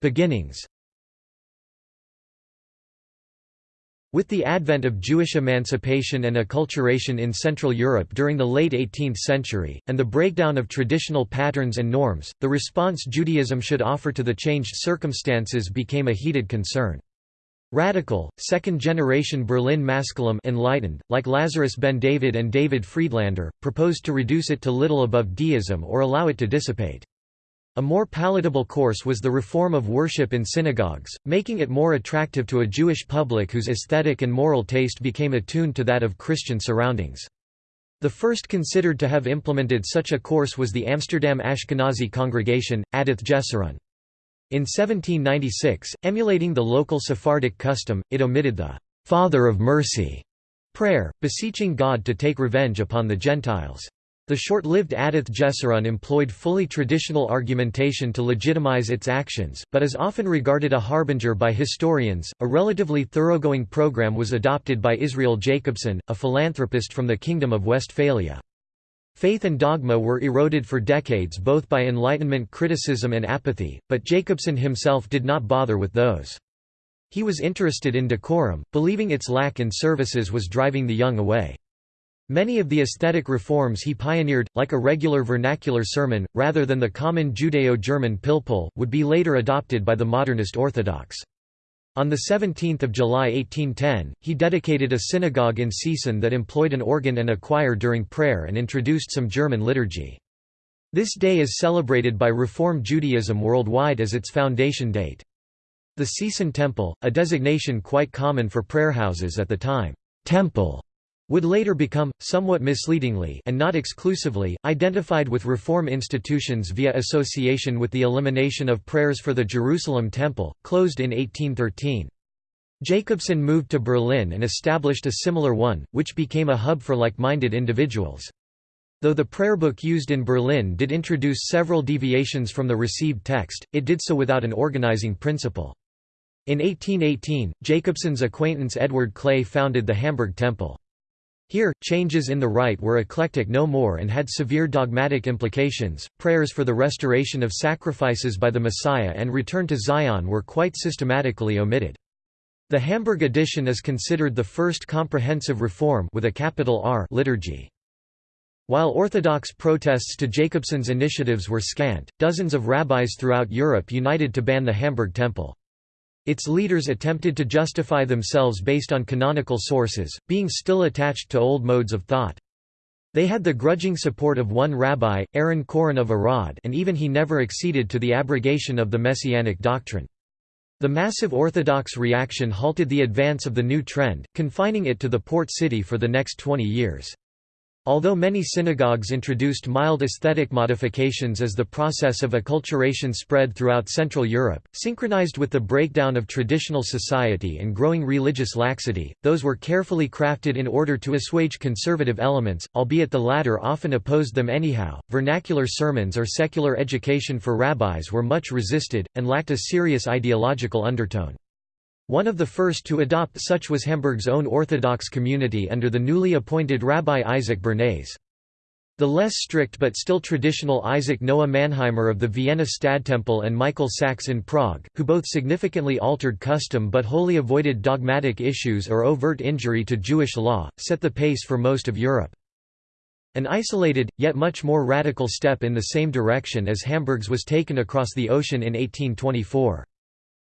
Beginnings With the advent of Jewish emancipation and acculturation in Central Europe during the late 18th century, and the breakdown of traditional patterns and norms, the response Judaism should offer to the changed circumstances became a heated concern. Radical, second-generation Berlin Maskilim enlightened, like Lazarus ben David and David Friedlander, proposed to reduce it to little above deism or allow it to dissipate. A more palatable course was the reform of worship in synagogues, making it more attractive to a Jewish public whose aesthetic and moral taste became attuned to that of Christian surroundings. The first considered to have implemented such a course was the Amsterdam Ashkenazi congregation, Adath Jesurun. In 1796, emulating the local Sephardic custom, it omitted the «Father of Mercy» prayer, beseeching God to take revenge upon the Gentiles. The short-lived Adath Jesurun employed fully traditional argumentation to legitimize its actions, but is often regarded a harbinger by historians. A relatively thoroughgoing program was adopted by Israel Jacobson, a philanthropist from the Kingdom of Westphalia. Faith and dogma were eroded for decades both by Enlightenment criticism and apathy, but Jacobson himself did not bother with those. He was interested in decorum, believing its lack in services was driving the young away. Many of the aesthetic reforms he pioneered, like a regular vernacular sermon, rather than the common Judeo-German pilpul, would be later adopted by the modernist Orthodox. On 17 July 1810, he dedicated a synagogue in Seesen that employed an organ and a choir during prayer and introduced some German liturgy. This day is celebrated by Reform Judaism worldwide as its foundation date. The Seesen Temple, a designation quite common for prayerhouses at the time, temple would later become, somewhat misleadingly and not exclusively, identified with reform institutions via association with the elimination of prayers for the Jerusalem Temple, closed in 1813. Jacobson moved to Berlin and established a similar one, which became a hub for like-minded individuals. Though the prayer book used in Berlin did introduce several deviations from the received text, it did so without an organizing principle. In 1818, Jacobson's acquaintance Eduard Kley founded the Hamburg Temple. Here, changes in the rite were eclectic no more and had severe dogmatic implications. Prayers for the restoration of sacrifices by the Messiah and return to Zion were quite systematically omitted. The Hamburg edition is considered the first comprehensive reform with a capital R liturgy. While Orthodox protests to Jacobson's initiatives were scant, dozens of rabbis throughout Europe united to ban the Hamburg Temple. Its leaders attempted to justify themselves based on canonical sources, being still attached to old modes of thought. They had the grudging support of one rabbi, Aaron Chorin of Arad and even he never acceded to the abrogation of the Messianic doctrine. The massive Orthodox reaction halted the advance of the new trend, confining it to the port city for the next 20 years. Although many synagogues introduced mild aesthetic modifications as the process of acculturation spread throughout Central Europe, synchronized with the breakdown of traditional society and growing religious laxity, those were carefully crafted in order to assuage conservative elements, albeit the latter often opposed them anyhow. Vernacular sermons or secular education for rabbis were much resisted, and lacked a serious ideological undertone. One of the first to adopt such was Hamburg's own Orthodox community under the newly appointed Rabbi Isaac Bernays. The less strict but still traditional Isaac Noah Mannheimer of the Vienna Stadttempel and Michael Sachs in Prague, who both significantly altered custom but wholly avoided dogmatic issues or overt injury to Jewish law, set the pace for most of Europe. An isolated, yet much more radical step in the same direction as Hamburg's was taken across the ocean in 1824.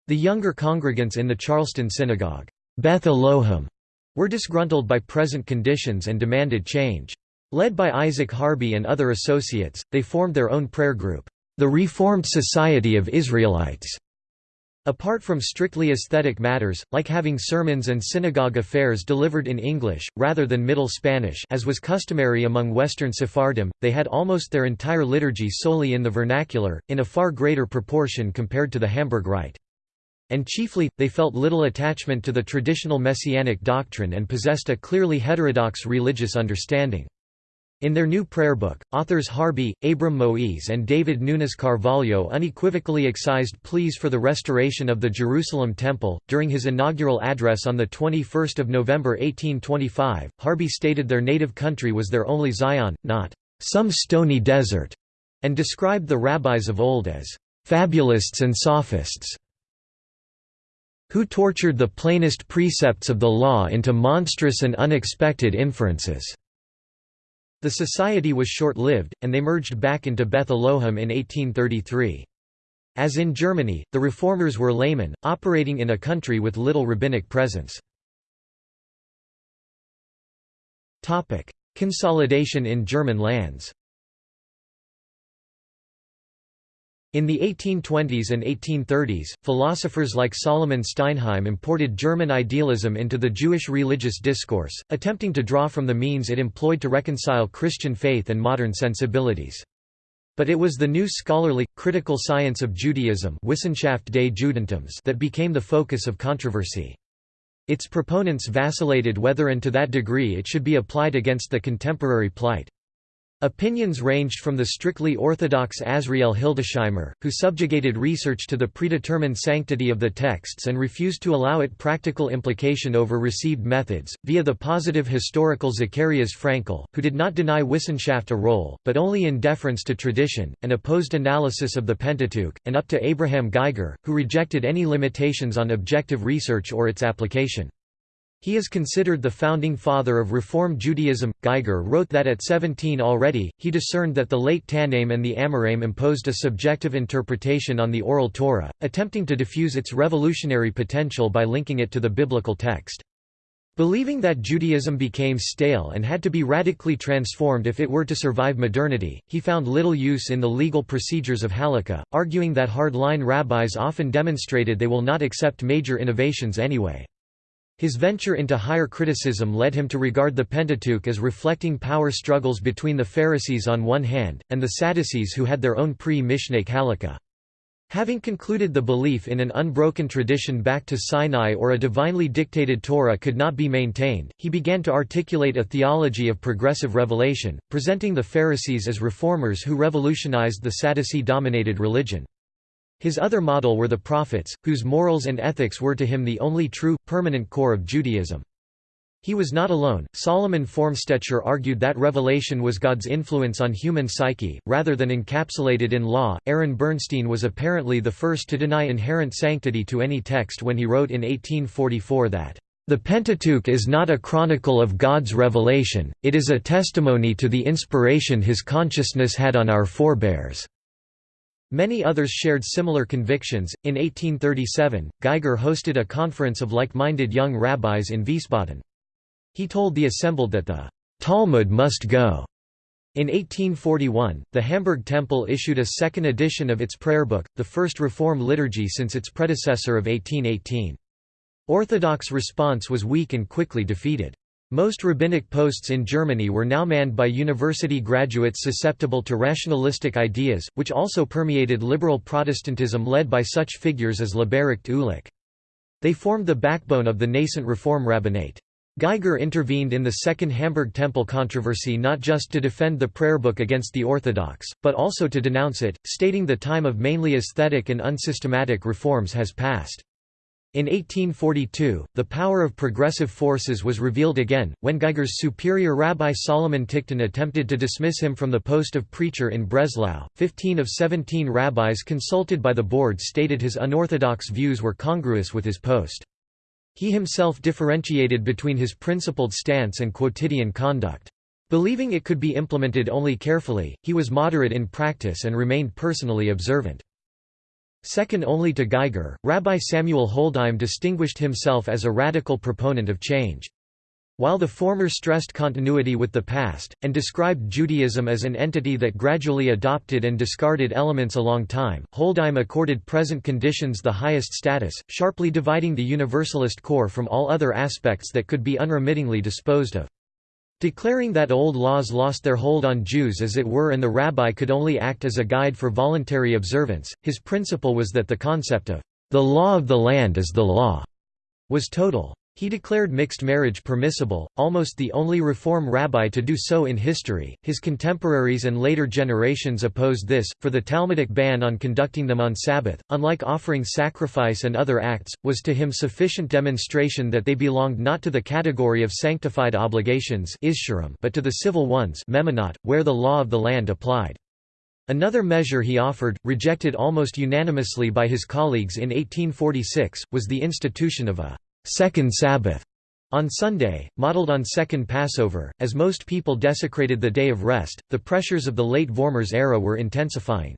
The younger congregants in the Charleston synagogue, Beth Elohim, were disgruntled by present conditions and demanded change. Led by Isaac Harby and other associates, they formed their own prayer group, the Reformed Society of Israelites. Apart from strictly aesthetic matters, like having sermons and synagogue affairs delivered in English, rather than Middle Spanish as was customary among Western Sephardim, they had almost their entire liturgy solely in the vernacular, in a far greater proportion compared to the Hamburg Rite. And chiefly, they felt little attachment to the traditional messianic doctrine and possessed a clearly heterodox religious understanding. In their new prayer book, authors Harby, Abram Moise and David Nunes Carvalho unequivocally excised pleas for the restoration of the Jerusalem Temple. During his inaugural address on 21 November 1825, Harby stated their native country was their only Zion, not some stony desert, and described the rabbis of old as fabulists and sophists who tortured the plainest precepts of the law into monstrous and unexpected inferences." The society was short-lived, and they merged back into Beth Elohim in 1833. As in Germany, the reformers were laymen, operating in a country with little rabbinic presence. Consolidation in German lands In the 1820s and 1830s, philosophers like Solomon Steinheim imported German idealism into the Jewish religious discourse, attempting to draw from the means it employed to reconcile Christian faith and modern sensibilities. But it was the new scholarly, critical science of Judaism Wissenschaft des Judentums that became the focus of controversy. Its proponents vacillated whether and to that degree it should be applied against the contemporary plight. Opinions ranged from the strictly orthodox Azriel Hildesheimer, who subjugated research to the predetermined sanctity of the texts and refused to allow it practical implication over received methods, via the positive historical Zacharias Frankel, who did not deny Wissenschaft a role, but only in deference to tradition, and opposed analysis of the Pentateuch, and up to Abraham Geiger, who rejected any limitations on objective research or its application. He is considered the founding father of Reform Judaism. Geiger wrote that at 17 already, he discerned that the late Tannaim and the Amoraim imposed a subjective interpretation on the Oral Torah, attempting to diffuse its revolutionary potential by linking it to the biblical text. Believing that Judaism became stale and had to be radically transformed if it were to survive modernity, he found little use in the legal procedures of Halakha, arguing that hard-line rabbis often demonstrated they will not accept major innovations anyway. His venture into higher criticism led him to regard the Pentateuch as reflecting power struggles between the Pharisees on one hand, and the Sadducees who had their own pre-Mishnaic halakha. Having concluded the belief in an unbroken tradition back to Sinai or a divinely dictated Torah could not be maintained, he began to articulate a theology of progressive revelation, presenting the Pharisees as reformers who revolutionized the Sadducee-dominated religion. His other model were the prophets, whose morals and ethics were to him the only true, permanent core of Judaism. He was not alone. Solomon Formstecher argued that revelation was God's influence on human psyche, rather than encapsulated in law. Aaron Bernstein was apparently the first to deny inherent sanctity to any text when he wrote in 1844 that, The Pentateuch is not a chronicle of God's revelation, it is a testimony to the inspiration his consciousness had on our forebears. Many others shared similar convictions. In 1837, Geiger hosted a conference of like minded young rabbis in Wiesbaden. He told the assembled that the Talmud must go. In 1841, the Hamburg Temple issued a second edition of its prayer book, the first Reform liturgy since its predecessor of 1818. Orthodox response was weak and quickly defeated. Most rabbinic posts in Germany were now manned by university graduates susceptible to rationalistic ideas, which also permeated liberal Protestantism led by such figures as Leberecht Uhlich. They formed the backbone of the nascent Reform rabbinate. Geiger intervened in the Second Hamburg Temple controversy not just to defend the prayer book against the Orthodox, but also to denounce it, stating the time of mainly aesthetic and unsystematic reforms has passed. In 1842, the power of progressive forces was revealed again, when Geiger's superior Rabbi Solomon Tiktin attempted to dismiss him from the post of preacher in Breslau. Fifteen of seventeen rabbis consulted by the board stated his unorthodox views were congruous with his post. He himself differentiated between his principled stance and quotidian conduct. Believing it could be implemented only carefully, he was moderate in practice and remained personally observant. Second only to Geiger, Rabbi Samuel Holdheim distinguished himself as a radical proponent of change. While the former stressed continuity with the past, and described Judaism as an entity that gradually adopted and discarded elements along time, Holdheim accorded present conditions the highest status, sharply dividing the Universalist core from all other aspects that could be unremittingly disposed of. Declaring that old laws lost their hold on Jews as it were and the rabbi could only act as a guide for voluntary observance, his principle was that the concept of the law of the land is the law was total. He declared mixed marriage permissible, almost the only Reform rabbi to do so in history. His contemporaries and later generations opposed this, for the Talmudic ban on conducting them on Sabbath, unlike offering sacrifice and other acts, was to him sufficient demonstration that they belonged not to the category of sanctified obligations but to the civil ones where the law of the land applied. Another measure he offered, rejected almost unanimously by his colleagues in 1846, was the institution of a Second Sabbath on Sunday, modeled on Second Passover, as most people desecrated the day of rest, the pressures of the late Vormärz era were intensifying.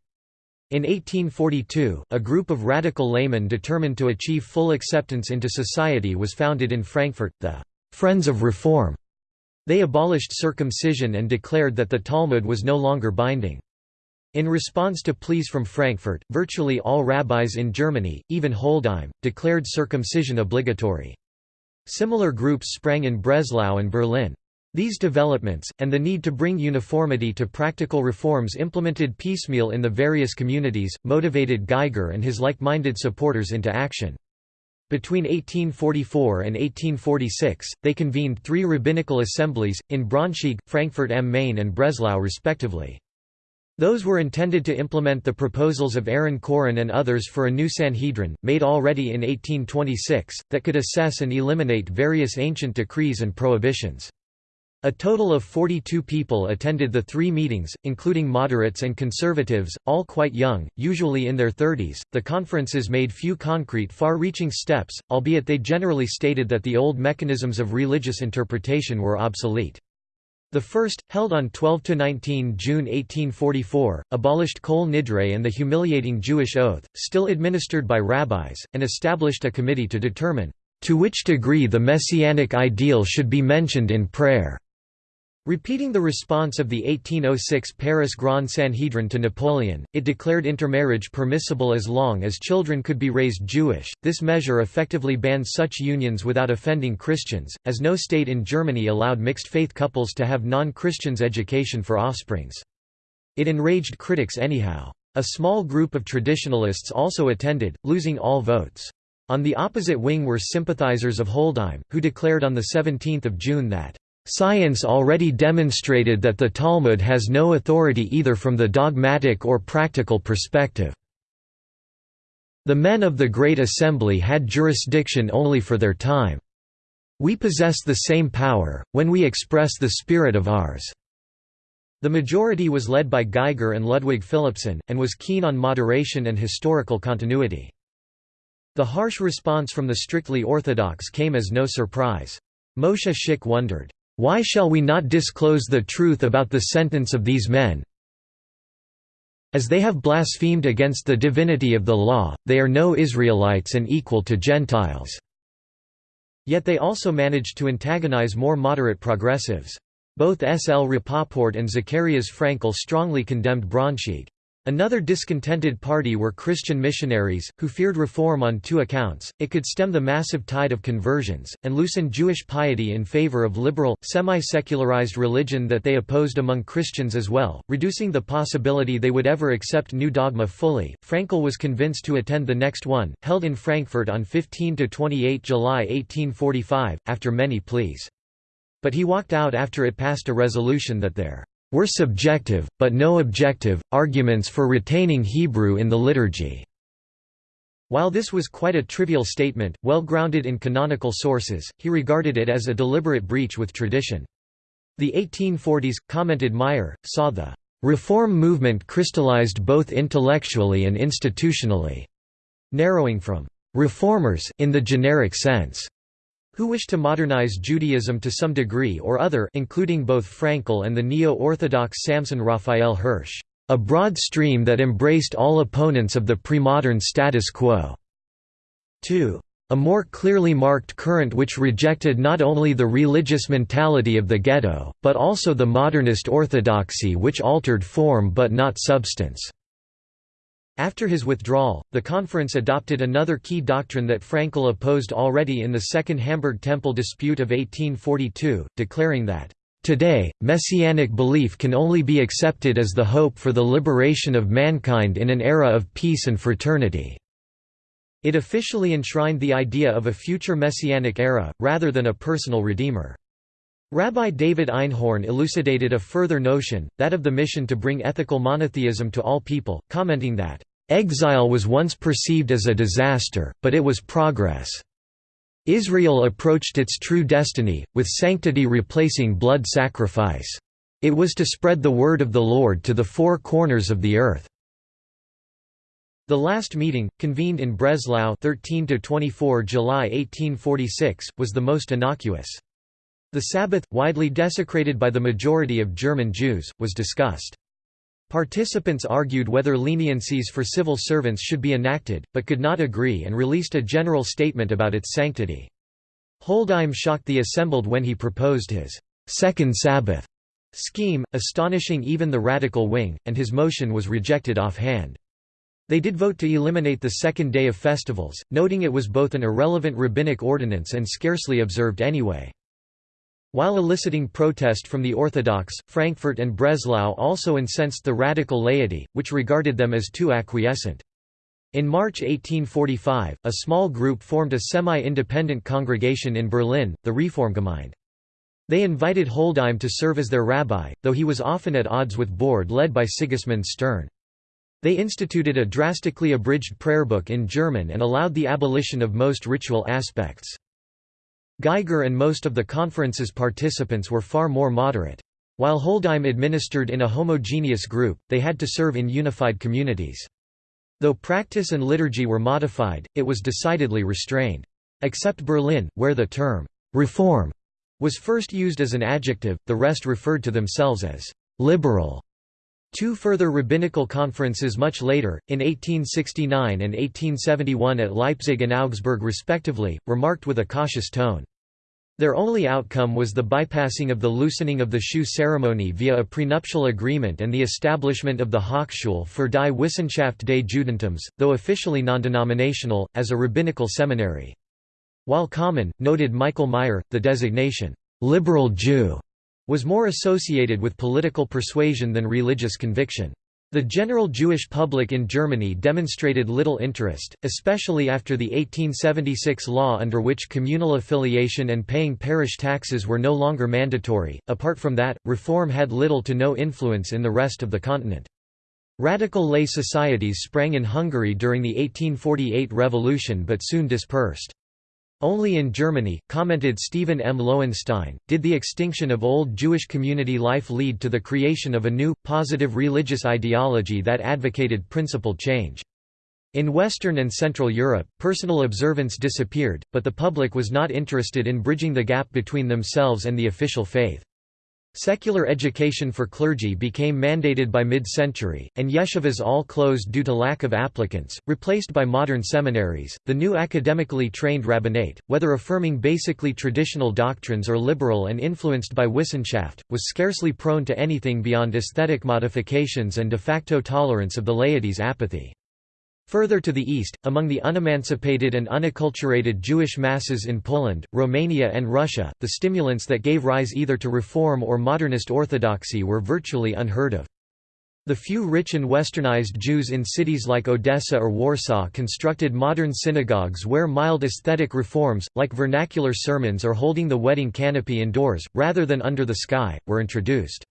In 1842, a group of radical laymen determined to achieve full acceptance into society was founded in Frankfurt, the Friends of Reform. They abolished circumcision and declared that the Talmud was no longer binding. In response to pleas from Frankfurt, virtually all rabbis in Germany, even Holdheim, declared circumcision obligatory. Similar groups sprang in Breslau and Berlin. These developments, and the need to bring uniformity to practical reforms implemented piecemeal in the various communities, motivated Geiger and his like-minded supporters into action. Between 1844 and 1846, they convened three rabbinical assemblies, in Braunschweig, Frankfurt am Main and Breslau respectively. Those were intended to implement the proposals of Aaron Chorin and others for a new Sanhedrin, made already in 1826, that could assess and eliminate various ancient decrees and prohibitions. A total of 42 people attended the three meetings, including moderates and conservatives, all quite young, usually in their 30s. The conferences made few concrete, far reaching steps, albeit they generally stated that the old mechanisms of religious interpretation were obsolete. The first, held on 12–19 June 1844, abolished Kol Nidre and the humiliating Jewish oath, still administered by rabbis, and established a committee to determine, "...to which degree the messianic ideal should be mentioned in prayer." Repeating the response of the 1806 Paris Grand Sanhedrin to Napoleon, it declared intermarriage permissible as long as children could be raised Jewish. This measure effectively banned such unions without offending Christians, as no state in Germany allowed mixed faith couples to have non Christians' education for offsprings. It enraged critics anyhow. A small group of traditionalists also attended, losing all votes. On the opposite wing were sympathizers of Holdheim, who declared on 17 June that Science already demonstrated that the Talmud has no authority either from the dogmatic or practical perspective. The men of the Great Assembly had jurisdiction only for their time. We possess the same power, when we express the spirit of ours." The majority was led by Geiger and Ludwig Philippson, and was keen on moderation and historical continuity. The harsh response from the strictly Orthodox came as no surprise. Moshe Schick wondered, "'Why shall we not disclose the truth about the sentence of these men, as they have blasphemed against the divinity of the law, they are no Israelites and equal to Gentiles." Yet they also managed to antagonize more moderate progressives. Both S. L. Rapoport and Zacharias Frankel strongly condemned Braunschweig. Another discontented party were Christian missionaries, who feared reform on two accounts, it could stem the massive tide of conversions, and loosen Jewish piety in favor of liberal, semi-secularized religion that they opposed among Christians as well, reducing the possibility they would ever accept new dogma fully. Frankel was convinced to attend the next one, held in Frankfurt on 15–28 July 1845, after many pleas. But he walked out after it passed a resolution that there were subjective, but no objective, arguments for retaining Hebrew in the liturgy. While this was quite a trivial statement, well grounded in canonical sources, he regarded it as a deliberate breach with tradition. The 1840s, commented Meyer, saw the reform movement crystallized both intellectually and institutionally, narrowing from reformers in the generic sense who wished to modernize Judaism to some degree or other including both Frankel and the neo-Orthodox Samson Raphael Hirsch, a broad stream that embraced all opponents of the pre-modern status quo. 2. A more clearly marked current which rejected not only the religious mentality of the ghetto, but also the modernist orthodoxy which altered form but not substance. After his withdrawal, the conference adopted another key doctrine that Frankel opposed already in the Second Hamburg Temple dispute of 1842, declaring that, "...today, messianic belief can only be accepted as the hope for the liberation of mankind in an era of peace and fraternity." It officially enshrined the idea of a future messianic era, rather than a personal redeemer. Rabbi David Einhorn elucidated a further notion, that of the mission to bring ethical monotheism to all people, commenting that, Exile was once perceived as a disaster, but it was progress. Israel approached its true destiny, with sanctity replacing blood sacrifice. It was to spread the word of the Lord to the four corners of the earth. The last meeting, convened in Breslau 13 to 24 July 1846, was the most innocuous. The Sabbath, widely desecrated by the majority of German Jews, was discussed. Participants argued whether leniencies for civil servants should be enacted, but could not agree and released a general statement about its sanctity. Holdheim shocked the assembled when he proposed his second Sabbath scheme, astonishing even the radical wing, and his motion was rejected offhand. They did vote to eliminate the second day of festivals, noting it was both an irrelevant rabbinic ordinance and scarcely observed anyway. While eliciting protest from the Orthodox, Frankfurt and Breslau also incensed the radical laity, which regarded them as too acquiescent. In March 1845, a small group formed a semi-independent congregation in Berlin, the Reformgemeinde. They invited Holdheim to serve as their rabbi, though he was often at odds with board led by Sigismund Stern. They instituted a drastically abridged prayer book in German and allowed the abolition of most ritual aspects. Geiger and most of the conference's participants were far more moderate. While Holdheim administered in a homogeneous group, they had to serve in unified communities. Though practice and liturgy were modified, it was decidedly restrained. Except Berlin, where the term, reform, was first used as an adjective, the rest referred to themselves as liberal. Two further rabbinical conferences much later, in 1869 and 1871 at Leipzig and Augsburg respectively, were marked with a cautious tone. Their only outcome was the bypassing of the loosening of the shoe ceremony via a prenuptial agreement and the establishment of the Hochschule für die Wissenschaft des Judentums, though officially non-denominational, as a rabbinical seminary. While common, noted Michael Meyer, the designation, "'liberal Jew' was more associated with political persuasion than religious conviction. The general Jewish public in Germany demonstrated little interest, especially after the 1876 law under which communal affiliation and paying parish taxes were no longer mandatory. Apart from that, reform had little to no influence in the rest of the continent. Radical lay societies sprang in Hungary during the 1848 revolution but soon dispersed. Only in Germany, commented Steven M. Lowenstein, did the extinction of old Jewish community life lead to the creation of a new, positive religious ideology that advocated principled change. In Western and Central Europe, personal observance disappeared, but the public was not interested in bridging the gap between themselves and the official faith. Secular education for clergy became mandated by mid-century, and yeshivas all closed due to lack of applicants, replaced by modern seminaries. The new academically trained rabbinate, whether affirming basically traditional doctrines or liberal and influenced by Wissenschaft, was scarcely prone to anything beyond aesthetic modifications and de facto tolerance of the laity's apathy. Further to the east, among the unemancipated and unacculturated Jewish masses in Poland, Romania and Russia, the stimulants that gave rise either to reform or modernist orthodoxy were virtually unheard of. The few rich and westernized Jews in cities like Odessa or Warsaw constructed modern synagogues where mild aesthetic reforms, like vernacular sermons or holding the wedding canopy indoors, rather than under the sky, were introduced.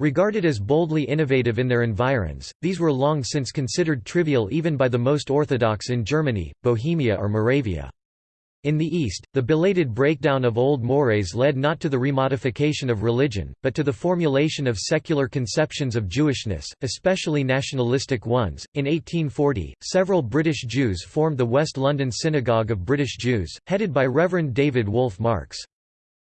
Regarded as boldly innovative in their environs, these were long since considered trivial even by the most orthodox in Germany, Bohemia or Moravia. In the East, the belated breakdown of old mores led not to the remodification of religion, but to the formulation of secular conceptions of Jewishness, especially nationalistic ones. In 1840, several British Jews formed the West London Synagogue of British Jews, headed by Reverend David Wolfe Marks.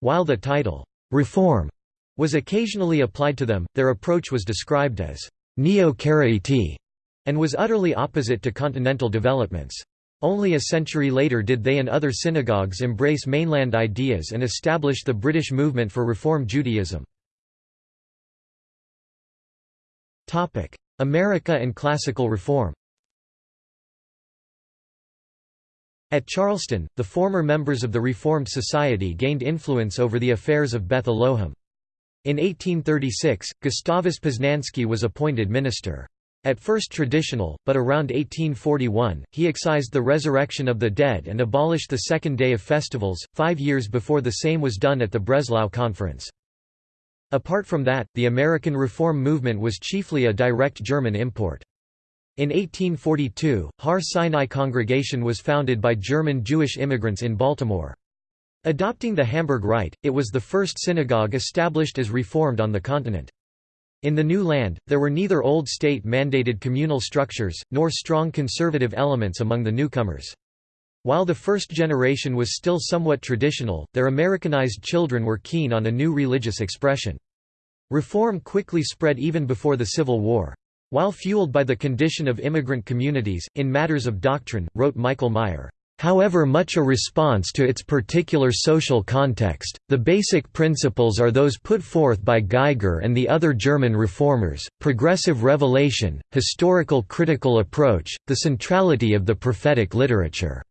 While the title, Reform, was occasionally applied to them, their approach was described as neo-Karaite and was utterly opposite to continental developments. Only a century later did they and other synagogues embrace mainland ideas and establish the British movement for Reform Judaism. America and classical reform At Charleston, the former members of the Reformed Society gained influence over the affairs of Beth Elohim. In 1836, Gustavus Poznański was appointed minister. At first traditional, but around 1841, he excised the resurrection of the dead and abolished the second day of festivals, five years before the same was done at the Breslau Conference. Apart from that, the American Reform movement was chiefly a direct German import. In 1842, Har Sinai Congregation was founded by German Jewish immigrants in Baltimore. Adopting the Hamburg Rite, it was the first synagogue established as Reformed on the continent. In the new land, there were neither old state-mandated communal structures, nor strong conservative elements among the newcomers. While the first generation was still somewhat traditional, their Americanized children were keen on a new religious expression. Reform quickly spread even before the Civil War. While fueled by the condition of immigrant communities, in matters of doctrine, wrote Michael Meyer, However much a response to its particular social context, the basic principles are those put forth by Geiger and the other German reformers, progressive revelation, historical critical approach, the centrality of the prophetic literature.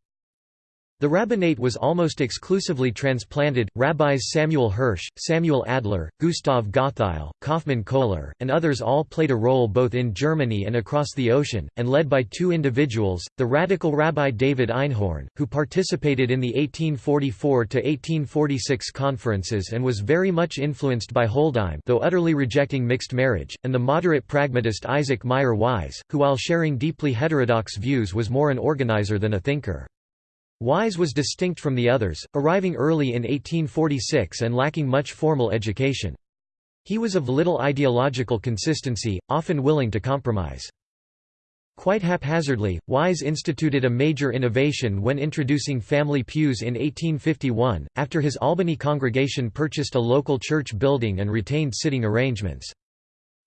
The rabbinate was almost exclusively transplanted. Rabbis Samuel Hirsch, Samuel Adler, Gustav Gottheil, Kaufmann Kohler, and others all played a role both in Germany and across the ocean, and led by two individuals the radical Rabbi David Einhorn, who participated in the 1844 1846 conferences and was very much influenced by Holdheim, though utterly rejecting mixed marriage, and the moderate pragmatist Isaac Mayer Wise, who, while sharing deeply heterodox views, was more an organizer than a thinker. Wise was distinct from the others, arriving early in 1846 and lacking much formal education. He was of little ideological consistency, often willing to compromise. Quite haphazardly, Wise instituted a major innovation when introducing family pews in 1851, after his Albany congregation purchased a local church building and retained sitting arrangements.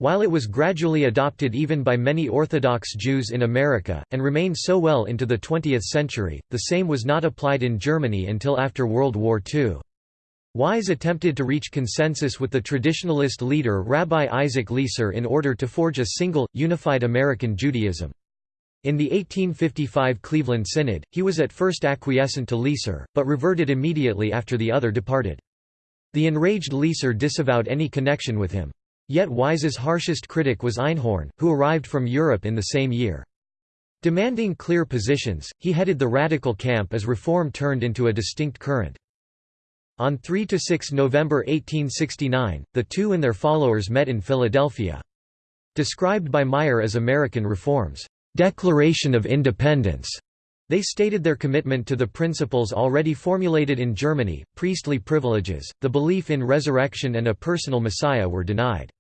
While it was gradually adopted even by many Orthodox Jews in America, and remained so well into the 20th century, the same was not applied in Germany until after World War II. Wise attempted to reach consensus with the traditionalist leader Rabbi Isaac Leeser in order to forge a single, unified American Judaism. In the 1855 Cleveland Synod, he was at first acquiescent to Leeser, but reverted immediately after the other departed. The enraged Leeser disavowed any connection with him. Yet Wise's harshest critic was Einhorn, who arrived from Europe in the same year. Demanding clear positions, he headed the radical camp as reform turned into a distinct current. On 3–6 November 1869, the two and their followers met in Philadelphia. Described by Meyer as American reforms, "'Declaration of Independence' They stated their commitment to the principles already formulated in Germany, priestly privileges, the belief in resurrection and a personal Messiah were denied.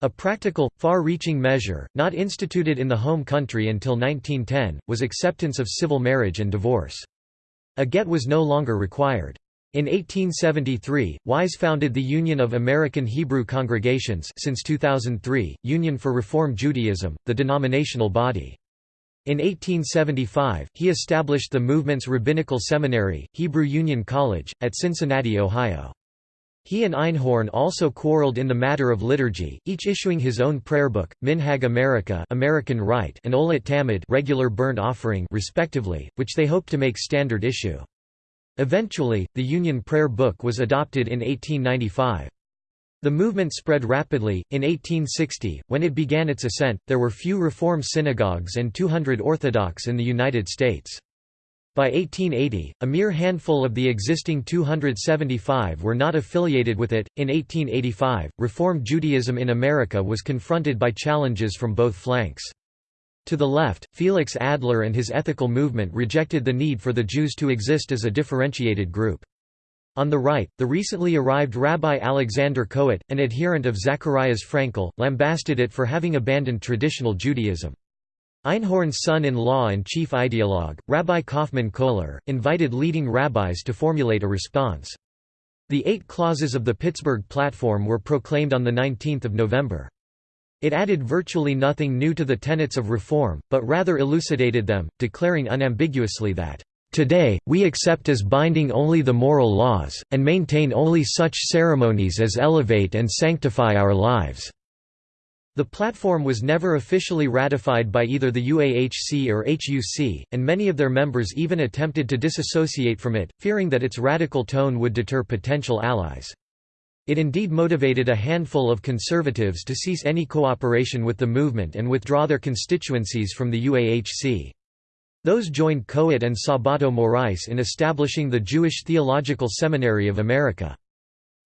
A practical, far-reaching measure, not instituted in the home country until 1910, was acceptance of civil marriage and divorce. A get was no longer required. In 1873, Wise founded the Union of American Hebrew Congregations since 2003, Union for Reform Judaism, the denominational body. In 1875, he established the movement's rabbinical seminary, Hebrew Union College, at Cincinnati, Ohio. He and Einhorn also quarreled in the matter of liturgy, each issuing his own prayer book, Minhag America American Rite and Olat Tamid regular burnt offering respectively, which they hoped to make standard issue. Eventually, the Union Prayer Book was adopted in 1895. The movement spread rapidly. In 1860, when it began its ascent, there were few Reform synagogues and 200 Orthodox in the United States. By 1880, a mere handful of the existing 275 were not affiliated with it. In 1885, Reform Judaism in America was confronted by challenges from both flanks. To the left, Felix Adler and his ethical movement rejected the need for the Jews to exist as a differentiated group. On the right, the recently arrived Rabbi Alexander Kohut, an adherent of Zacharias Frankel, lambasted it for having abandoned traditional Judaism. Einhorn's son-in-law and chief ideologue, Rabbi Kaufmann Kohler, invited leading rabbis to formulate a response. The eight clauses of the Pittsburgh Platform were proclaimed on 19 November. It added virtually nothing new to the tenets of reform, but rather elucidated them, declaring unambiguously that Today, we accept as binding only the moral laws, and maintain only such ceremonies as elevate and sanctify our lives." The platform was never officially ratified by either the UAHC or HUC, and many of their members even attempted to disassociate from it, fearing that its radical tone would deter potential allies. It indeed motivated a handful of conservatives to cease any cooperation with the movement and withdraw their constituencies from the UAHC. Those joined Kohut and Sabato Morais in establishing the Jewish Theological Seminary of America.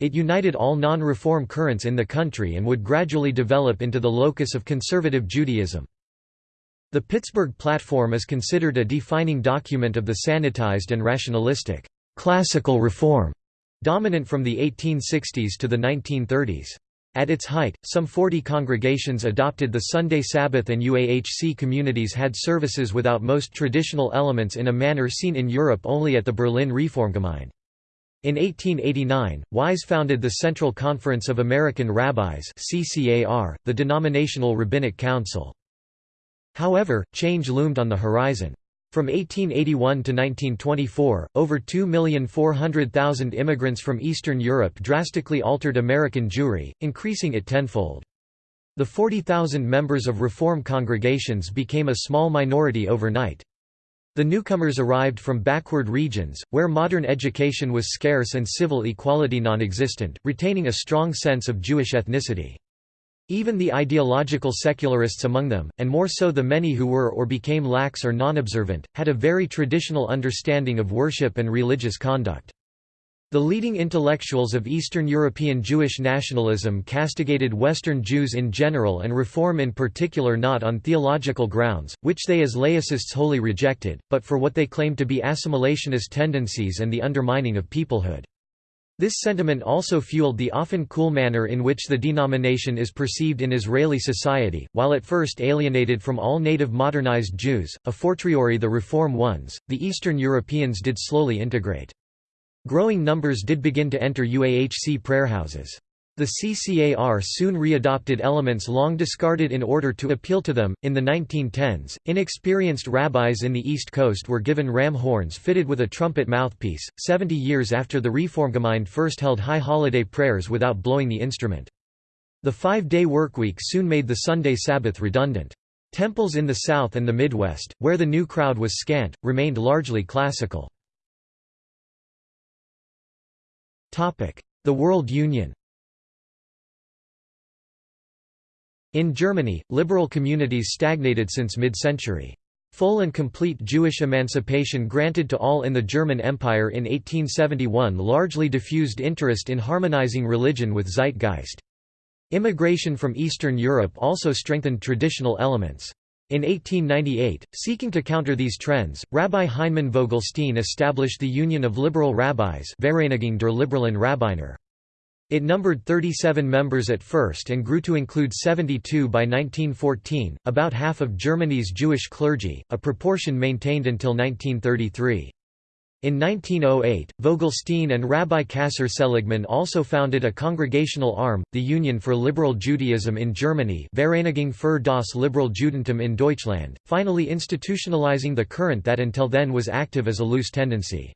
It united all non-reform currents in the country and would gradually develop into the locus of conservative Judaism. The Pittsburgh Platform is considered a defining document of the sanitized and rationalistic, classical reform, dominant from the 1860s to the 1930s. At its height, some 40 congregations adopted the Sunday Sabbath and UAHC communities had services without most traditional elements in a manner seen in Europe only at the Berlin Reformgemeinde. In 1889, Wise founded the Central Conference of American Rabbis the denominational rabbinic council. However, change loomed on the horizon. From 1881 to 1924, over 2,400,000 immigrants from Eastern Europe drastically altered American Jewry, increasing it tenfold. The 40,000 members of Reform congregations became a small minority overnight. The newcomers arrived from backward regions, where modern education was scarce and civil equality non-existent, retaining a strong sense of Jewish ethnicity. Even the ideological secularists among them, and more so the many who were or became lax or non-observant, had a very traditional understanding of worship and religious conduct. The leading intellectuals of Eastern European Jewish nationalism castigated Western Jews in general and Reform in particular not on theological grounds, which they as laicists wholly rejected, but for what they claimed to be assimilationist tendencies and the undermining of peoplehood. This sentiment also fueled the often cool manner in which the denomination is perceived in Israeli society, while at first alienated from all native modernized Jews, a fortiori the Reform ones, the Eastern Europeans did slowly integrate. Growing numbers did begin to enter UAHC prayerhouses. The CCAR soon readopted elements long discarded in order to appeal to them. In the 1910s, inexperienced rabbis in the East Coast were given ram horns fitted with a trumpet mouthpiece, 70 years after the Reformgemeinde first held high holiday prayers without blowing the instrument. The five-day workweek soon made the Sunday Sabbath redundant. Temples in the South and the Midwest, where the new crowd was scant, remained largely classical. The World Union In Germany, liberal communities stagnated since mid-century. Full and complete Jewish emancipation granted to all in the German Empire in 1871 largely diffused interest in harmonizing religion with zeitgeist. Immigration from Eastern Europe also strengthened traditional elements. In 1898, seeking to counter these trends, Rabbi Heinemann Vogelstein established the Union of Liberal Rabbis Vereinigung der Liberalen Rabbiner. It numbered 37 members at first and grew to include 72 by 1914, about half of Germany's Jewish clergy, a proportion maintained until 1933. In 1908, Vogelstein and Rabbi Kasser Seligman also founded a congregational arm, the Union for Liberal Judaism in Germany Vereinigung für das Liberal Judentum in Deutschland, finally institutionalizing the current that until then was active as a loose tendency.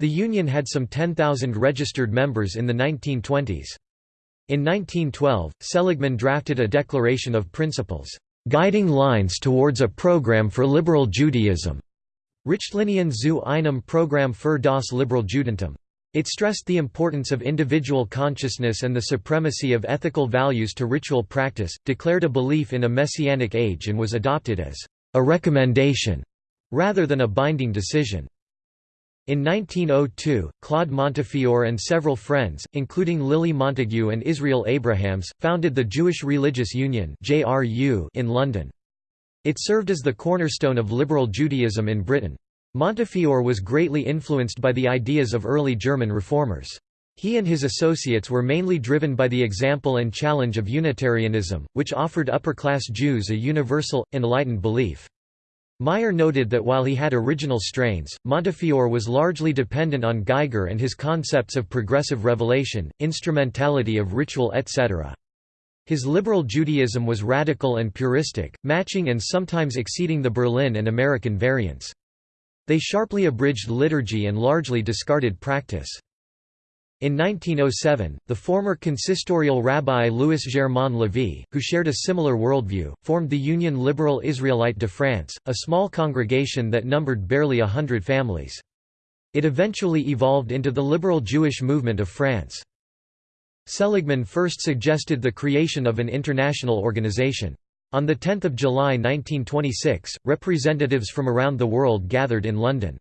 The union had some 10,000 registered members in the 1920s. In 1912, Seligman drafted a declaration of principles, "...guiding lines towards a program for liberal Judaism." Richtlinien zu einem Programm für das Liberal Judentum. It stressed the importance of individual consciousness and the supremacy of ethical values to ritual practice, declared a belief in a messianic age and was adopted as a recommendation rather than a binding decision. In 1902, Claude Montefiore and several friends, including Lily Montagu and Israel Abrahams, founded the Jewish Religious Union in London. It served as the cornerstone of liberal Judaism in Britain. Montefiore was greatly influenced by the ideas of early German reformers. He and his associates were mainly driven by the example and challenge of Unitarianism, which offered upper-class Jews a universal, enlightened belief. Meyer noted that while he had original strains, Montefiore was largely dependent on Geiger and his concepts of progressive revelation, instrumentality of ritual etc. His liberal Judaism was radical and puristic, matching and sometimes exceeding the Berlin and American variants. They sharply abridged liturgy and largely discarded practice. In 1907, the former consistorial rabbi Louis Germain Lévy, who shared a similar worldview, formed the Union Liberal Israelite de France, a small congregation that numbered barely a hundred families. It eventually evolved into the liberal Jewish movement of France. Seligman first suggested the creation of an international organization. On 10 July 1926, representatives from around the world gathered in London.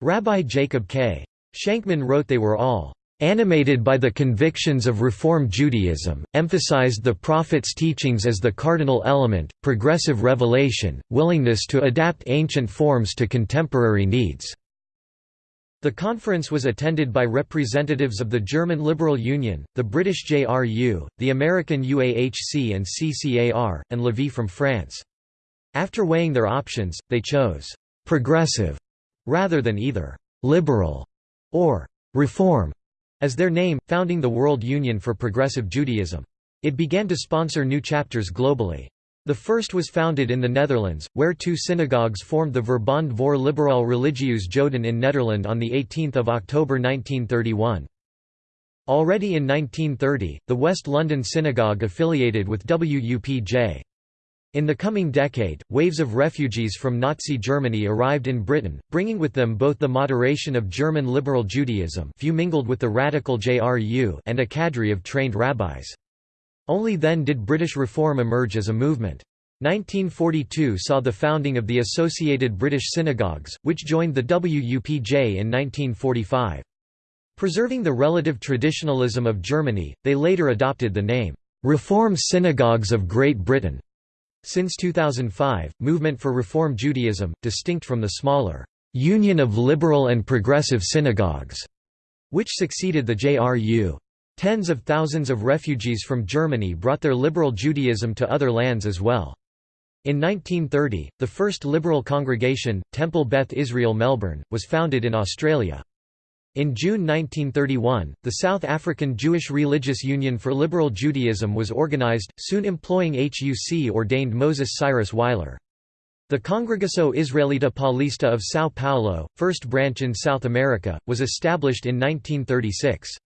Rabbi Jacob K. Shankman wrote they were all animated by the convictions of Reform Judaism, emphasized the Prophet's teachings as the cardinal element, progressive revelation, willingness to adapt ancient forms to contemporary needs. The conference was attended by representatives of the German Liberal Union, the British JRU, the American UAHC and CCAR, and Lévy from France. After weighing their options, they chose «progressive» rather than either «liberal» or «reform» as their name, founding the World Union for Progressive Judaism. It began to sponsor new chapters globally. The first was founded in the Netherlands, where two synagogues formed the Verbond voor Liberaal Religieus Joden in Nederland on 18 October 1931. Already in 1930, the West London Synagogue affiliated with WUPJ. In the coming decade, waves of refugees from Nazi Germany arrived in Britain, bringing with them both the moderation of German liberal Judaism few mingled with the radical JRU and a cadre of trained rabbis. Only then did British reform emerge as a movement. 1942 saw the founding of the Associated British Synagogues, which joined the WUPJ in 1945. Preserving the relative traditionalism of Germany, they later adopted the name, "'Reform Synagogues of Great Britain' Since 2005, Movement for Reform Judaism, distinct from the smaller Union of Liberal and Progressive Synagogues, which succeeded the JRU. Tens of thousands of refugees from Germany brought their liberal Judaism to other lands as well. In 1930, the first liberal congregation, Temple Beth Israel Melbourne, was founded in Australia. In June 1931, the South African Jewish Religious Union for Liberal Judaism was organized, soon employing HUC-ordained Moses Cyrus Weiler. The Congregação Israelita Paulista of São Paulo, first branch in South America, was established in 1936.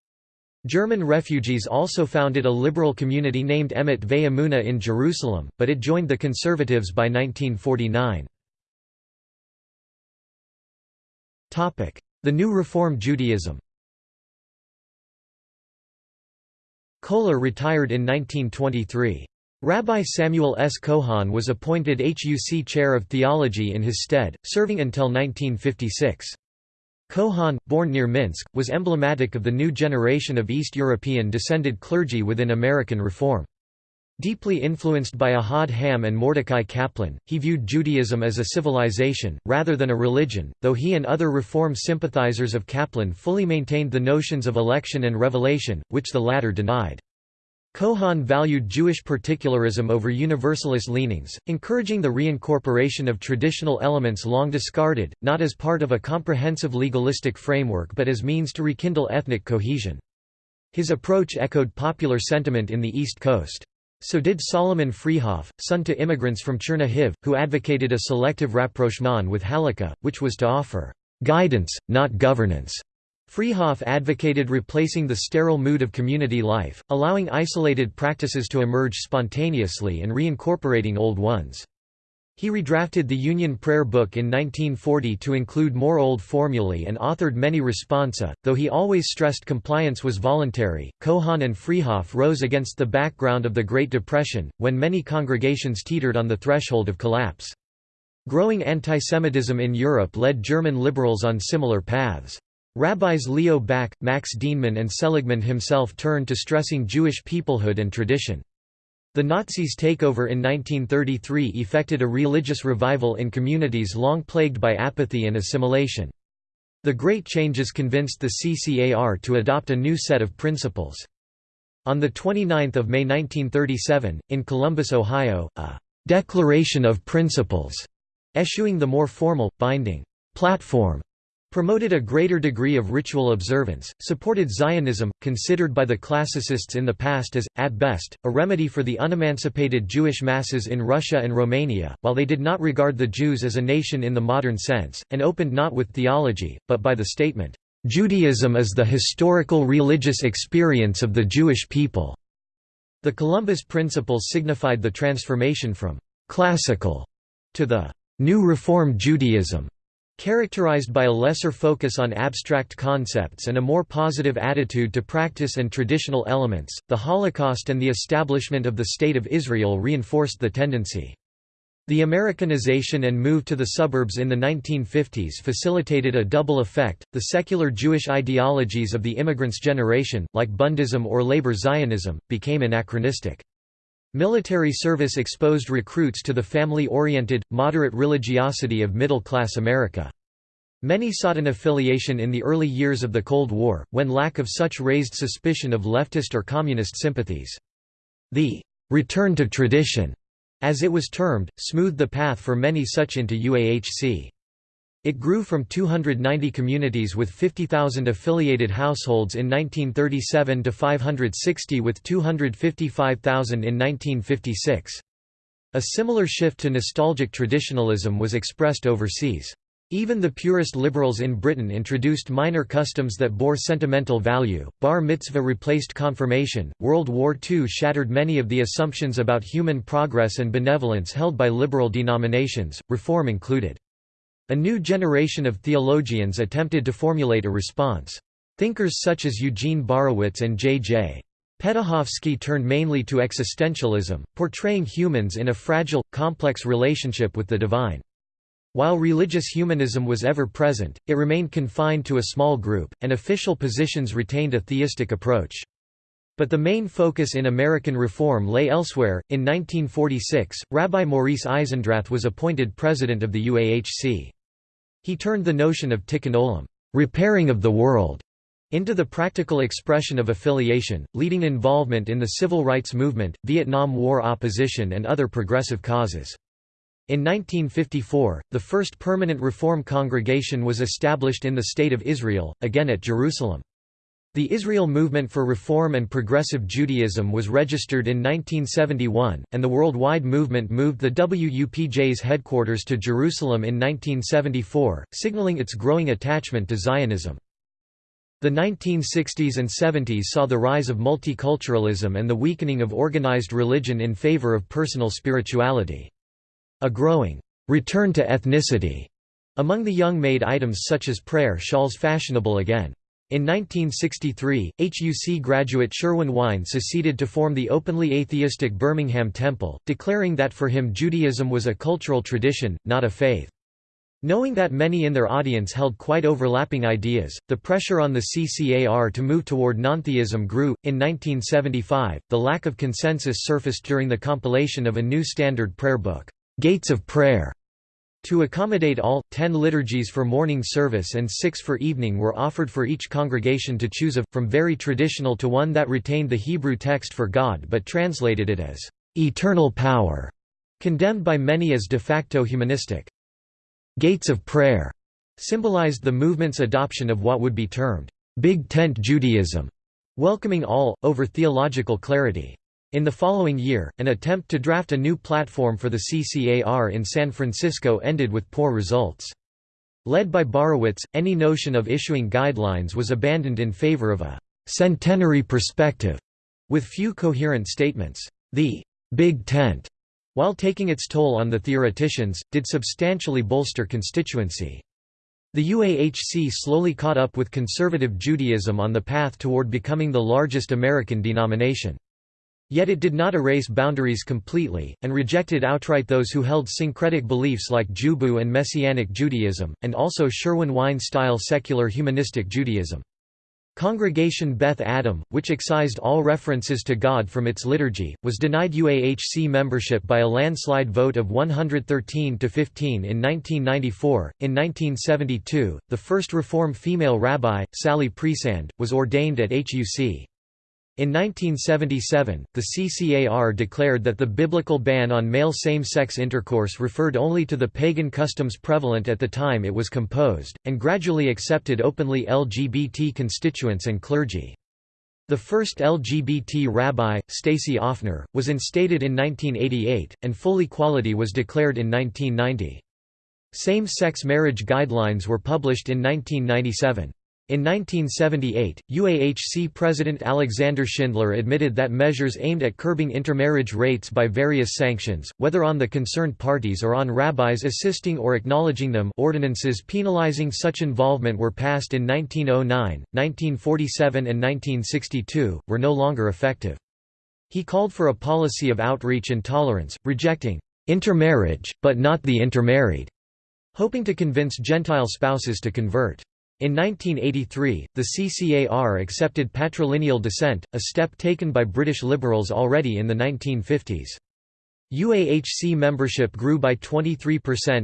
German refugees also founded a liberal community named Emet Ve'emunah in Jerusalem, but it joined the conservatives by 1949. The New Reform Judaism Kohler retired in 1923. Rabbi Samuel S. Cohon was appointed HUC Chair of Theology in his stead, serving until 1956. Cohon, born near Minsk, was emblematic of the new generation of East European descended clergy within American Reform. Deeply influenced by Ahad Ha'am and Mordecai Kaplan, he viewed Judaism as a civilization, rather than a religion, though he and other Reform sympathizers of Kaplan fully maintained the notions of election and revelation, which the latter denied. Cohon valued Jewish particularism over universalist leanings, encouraging the reincorporation of traditional elements long discarded, not as part of a comprehensive legalistic framework but as means to rekindle ethnic cohesion. His approach echoed popular sentiment in the East Coast. So did Solomon Freehof, son to immigrants from Chernihiv, who advocated a selective rapprochement with Halakha, which was to offer guidance, not governance. Freehof advocated replacing the sterile mood of community life, allowing isolated practices to emerge spontaneously and reincorporating old ones. He redrafted the Union Prayer Book in 1940 to include more old formulae and authored many responsa, though he always stressed compliance was voluntary. Cohon and Freehof rose against the background of the Great Depression, when many congregations teetered on the threshold of collapse. Growing antisemitism in Europe led German liberals on similar paths. Rabbis Leo Baeck, Max Dienemann and Seligman himself turned to stressing Jewish peoplehood and tradition. The Nazis' takeover in 1933 effected a religious revival in communities long plagued by apathy and assimilation. The Great Changes convinced the CCAR to adopt a new set of principles. On 29 May 1937, in Columbus, Ohio, a «Declaration of Principles» eschewing the more formal, binding «platform» promoted a greater degree of ritual observance, supported Zionism, considered by the classicists in the past as, at best, a remedy for the unemancipated Jewish masses in Russia and Romania, while they did not regard the Jews as a nation in the modern sense, and opened not with theology, but by the statement, "...Judaism is the historical religious experience of the Jewish people." The Columbus Principles signified the transformation from «classical» to the «new Reform Judaism» Characterized by a lesser focus on abstract concepts and a more positive attitude to practice and traditional elements, the Holocaust and the establishment of the State of Israel reinforced the tendency. The Americanization and move to the suburbs in the 1950s facilitated a double effect. The secular Jewish ideologies of the immigrants' generation, like Bundism or labor Zionism, became anachronistic. Military service exposed recruits to the family-oriented, moderate religiosity of middle-class America. Many sought an affiliation in the early years of the Cold War, when lack of such raised suspicion of leftist or communist sympathies. The «return to tradition», as it was termed, smoothed the path for many such into UAHC. It grew from 290 communities with 50,000 affiliated households in 1937 to 560 with 255,000 in 1956. A similar shift to nostalgic traditionalism was expressed overseas. Even the purest liberals in Britain introduced minor customs that bore sentimental value. Bar mitzvah replaced confirmation. World War II shattered many of the assumptions about human progress and benevolence held by liberal denominations, reform included. A new generation of theologians attempted to formulate a response. Thinkers such as Eugene Borowitz and J.J. Petuchowski turned mainly to existentialism, portraying humans in a fragile, complex relationship with the divine. While religious humanism was ever present, it remained confined to a small group, and official positions retained a theistic approach. But the main focus in American reform lay elsewhere. In 1946, Rabbi Maurice Eisendrath was appointed president of the UAHC. He turned the notion of tikkun olam repairing of the world, into the practical expression of affiliation, leading involvement in the civil rights movement, Vietnam War opposition and other progressive causes. In 1954, the first permanent Reform congregation was established in the State of Israel, again at Jerusalem. The Israel Movement for Reform and Progressive Judaism was registered in 1971, and the worldwide movement moved the WUPJ's headquarters to Jerusalem in 1974, signaling its growing attachment to Zionism. The 1960s and 70s saw the rise of multiculturalism and the weakening of organized religion in favor of personal spirituality. A growing return to ethnicity among the young made items such as prayer shawls fashionable again. In 1963, HUC graduate Sherwin Wine seceded to form the openly atheistic Birmingham Temple, declaring that for him Judaism was a cultural tradition, not a faith. Knowing that many in their audience held quite overlapping ideas, the pressure on the CCAR to move toward nontheism grew. In 1975, the lack of consensus surfaced during the compilation of a new standard prayer book, Gates of Prayer. To accommodate all, ten liturgies for morning service and six for evening were offered for each congregation to choose of, from very traditional to one that retained the Hebrew text for God but translated it as eternal power, condemned by many as de facto humanistic. Gates of Prayer symbolized the movement's adoption of what would be termed Big Tent Judaism, welcoming all, over theological clarity. In the following year, an attempt to draft a new platform for the CCAR in San Francisco ended with poor results. Led by Borowitz, any notion of issuing guidelines was abandoned in favor of a centenary perspective, with few coherent statements. The Big Tent while taking its toll on the theoreticians, did substantially bolster constituency. The UAHC slowly caught up with conservative Judaism on the path toward becoming the largest American denomination. Yet it did not erase boundaries completely, and rejected outright those who held syncretic beliefs like Jubu and Messianic Judaism, and also Sherwin-Wine-style secular humanistic Judaism. Congregation Beth Adam, which excised all references to God from its liturgy, was denied UAHC membership by a landslide vote of 113 to 15 in 1994. In 1972, the first Reform female rabbi, Sally Priesand, was ordained at HUC. In 1977, the CCAR declared that the biblical ban on male same-sex intercourse referred only to the pagan customs prevalent at the time it was composed, and gradually accepted openly LGBT constituents and clergy. The first LGBT rabbi, Stacy Offner, was instated in 1988, and full equality was declared in 1990. Same-sex marriage guidelines were published in 1997. In 1978, UAHC President Alexander Schindler admitted that measures aimed at curbing intermarriage rates by various sanctions, whether on the concerned parties or on rabbis assisting or acknowledging them ordinances penalizing such involvement were passed in 1909, 1947 and 1962, were no longer effective. He called for a policy of outreach and tolerance, rejecting intermarriage, but not the intermarried, hoping to convince Gentile spouses to convert. In 1983, the CCAR accepted patrilineal descent, a step taken by British Liberals already in the 1950s. UAHC membership grew by 23%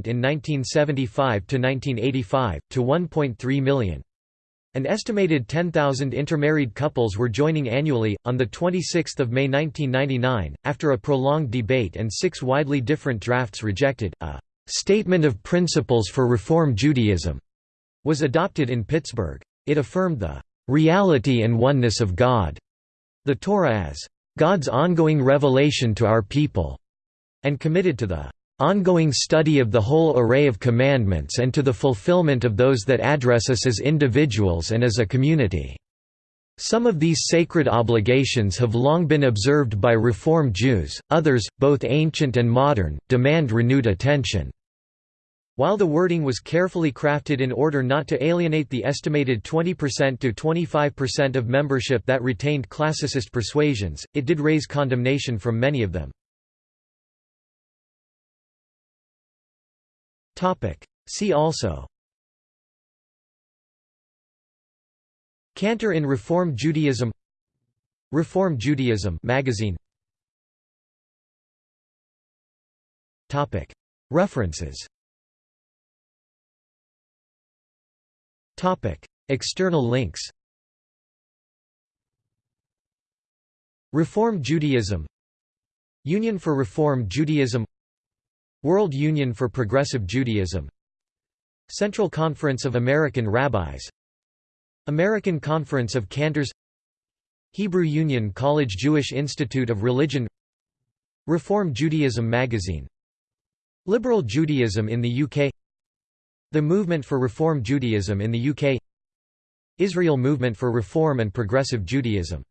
in 1975 to 1985, to 1.3 million. An estimated 10,000 intermarried couples were joining annually. On 26 May 1999, after a prolonged debate and six widely different drafts rejected, a Statement of Principles for Reform Judaism was adopted in Pittsburgh. It affirmed the reality and oneness of God, the Torah as God's ongoing revelation to our people, and committed to the ongoing study of the whole array of commandments and to the fulfillment of those that address us as individuals and as a community. Some of these sacred obligations have long been observed by Reform Jews, others, both ancient and modern, demand renewed attention. While the wording was carefully crafted in order not to alienate the estimated 20% to 25% of membership that retained classicist persuasions, it did raise condemnation from many of them. See also. Cantor in Reform Judaism. Reform Judaism magazine. References External links Reform Judaism Union for Reform Judaism World Union for Progressive Judaism Central Conference of American Rabbis American Conference of Cantors Hebrew Union College Jewish Institute of Religion Reform Judaism magazine Liberal Judaism in the UK the Movement for Reform Judaism in the UK Israel Movement for Reform and Progressive Judaism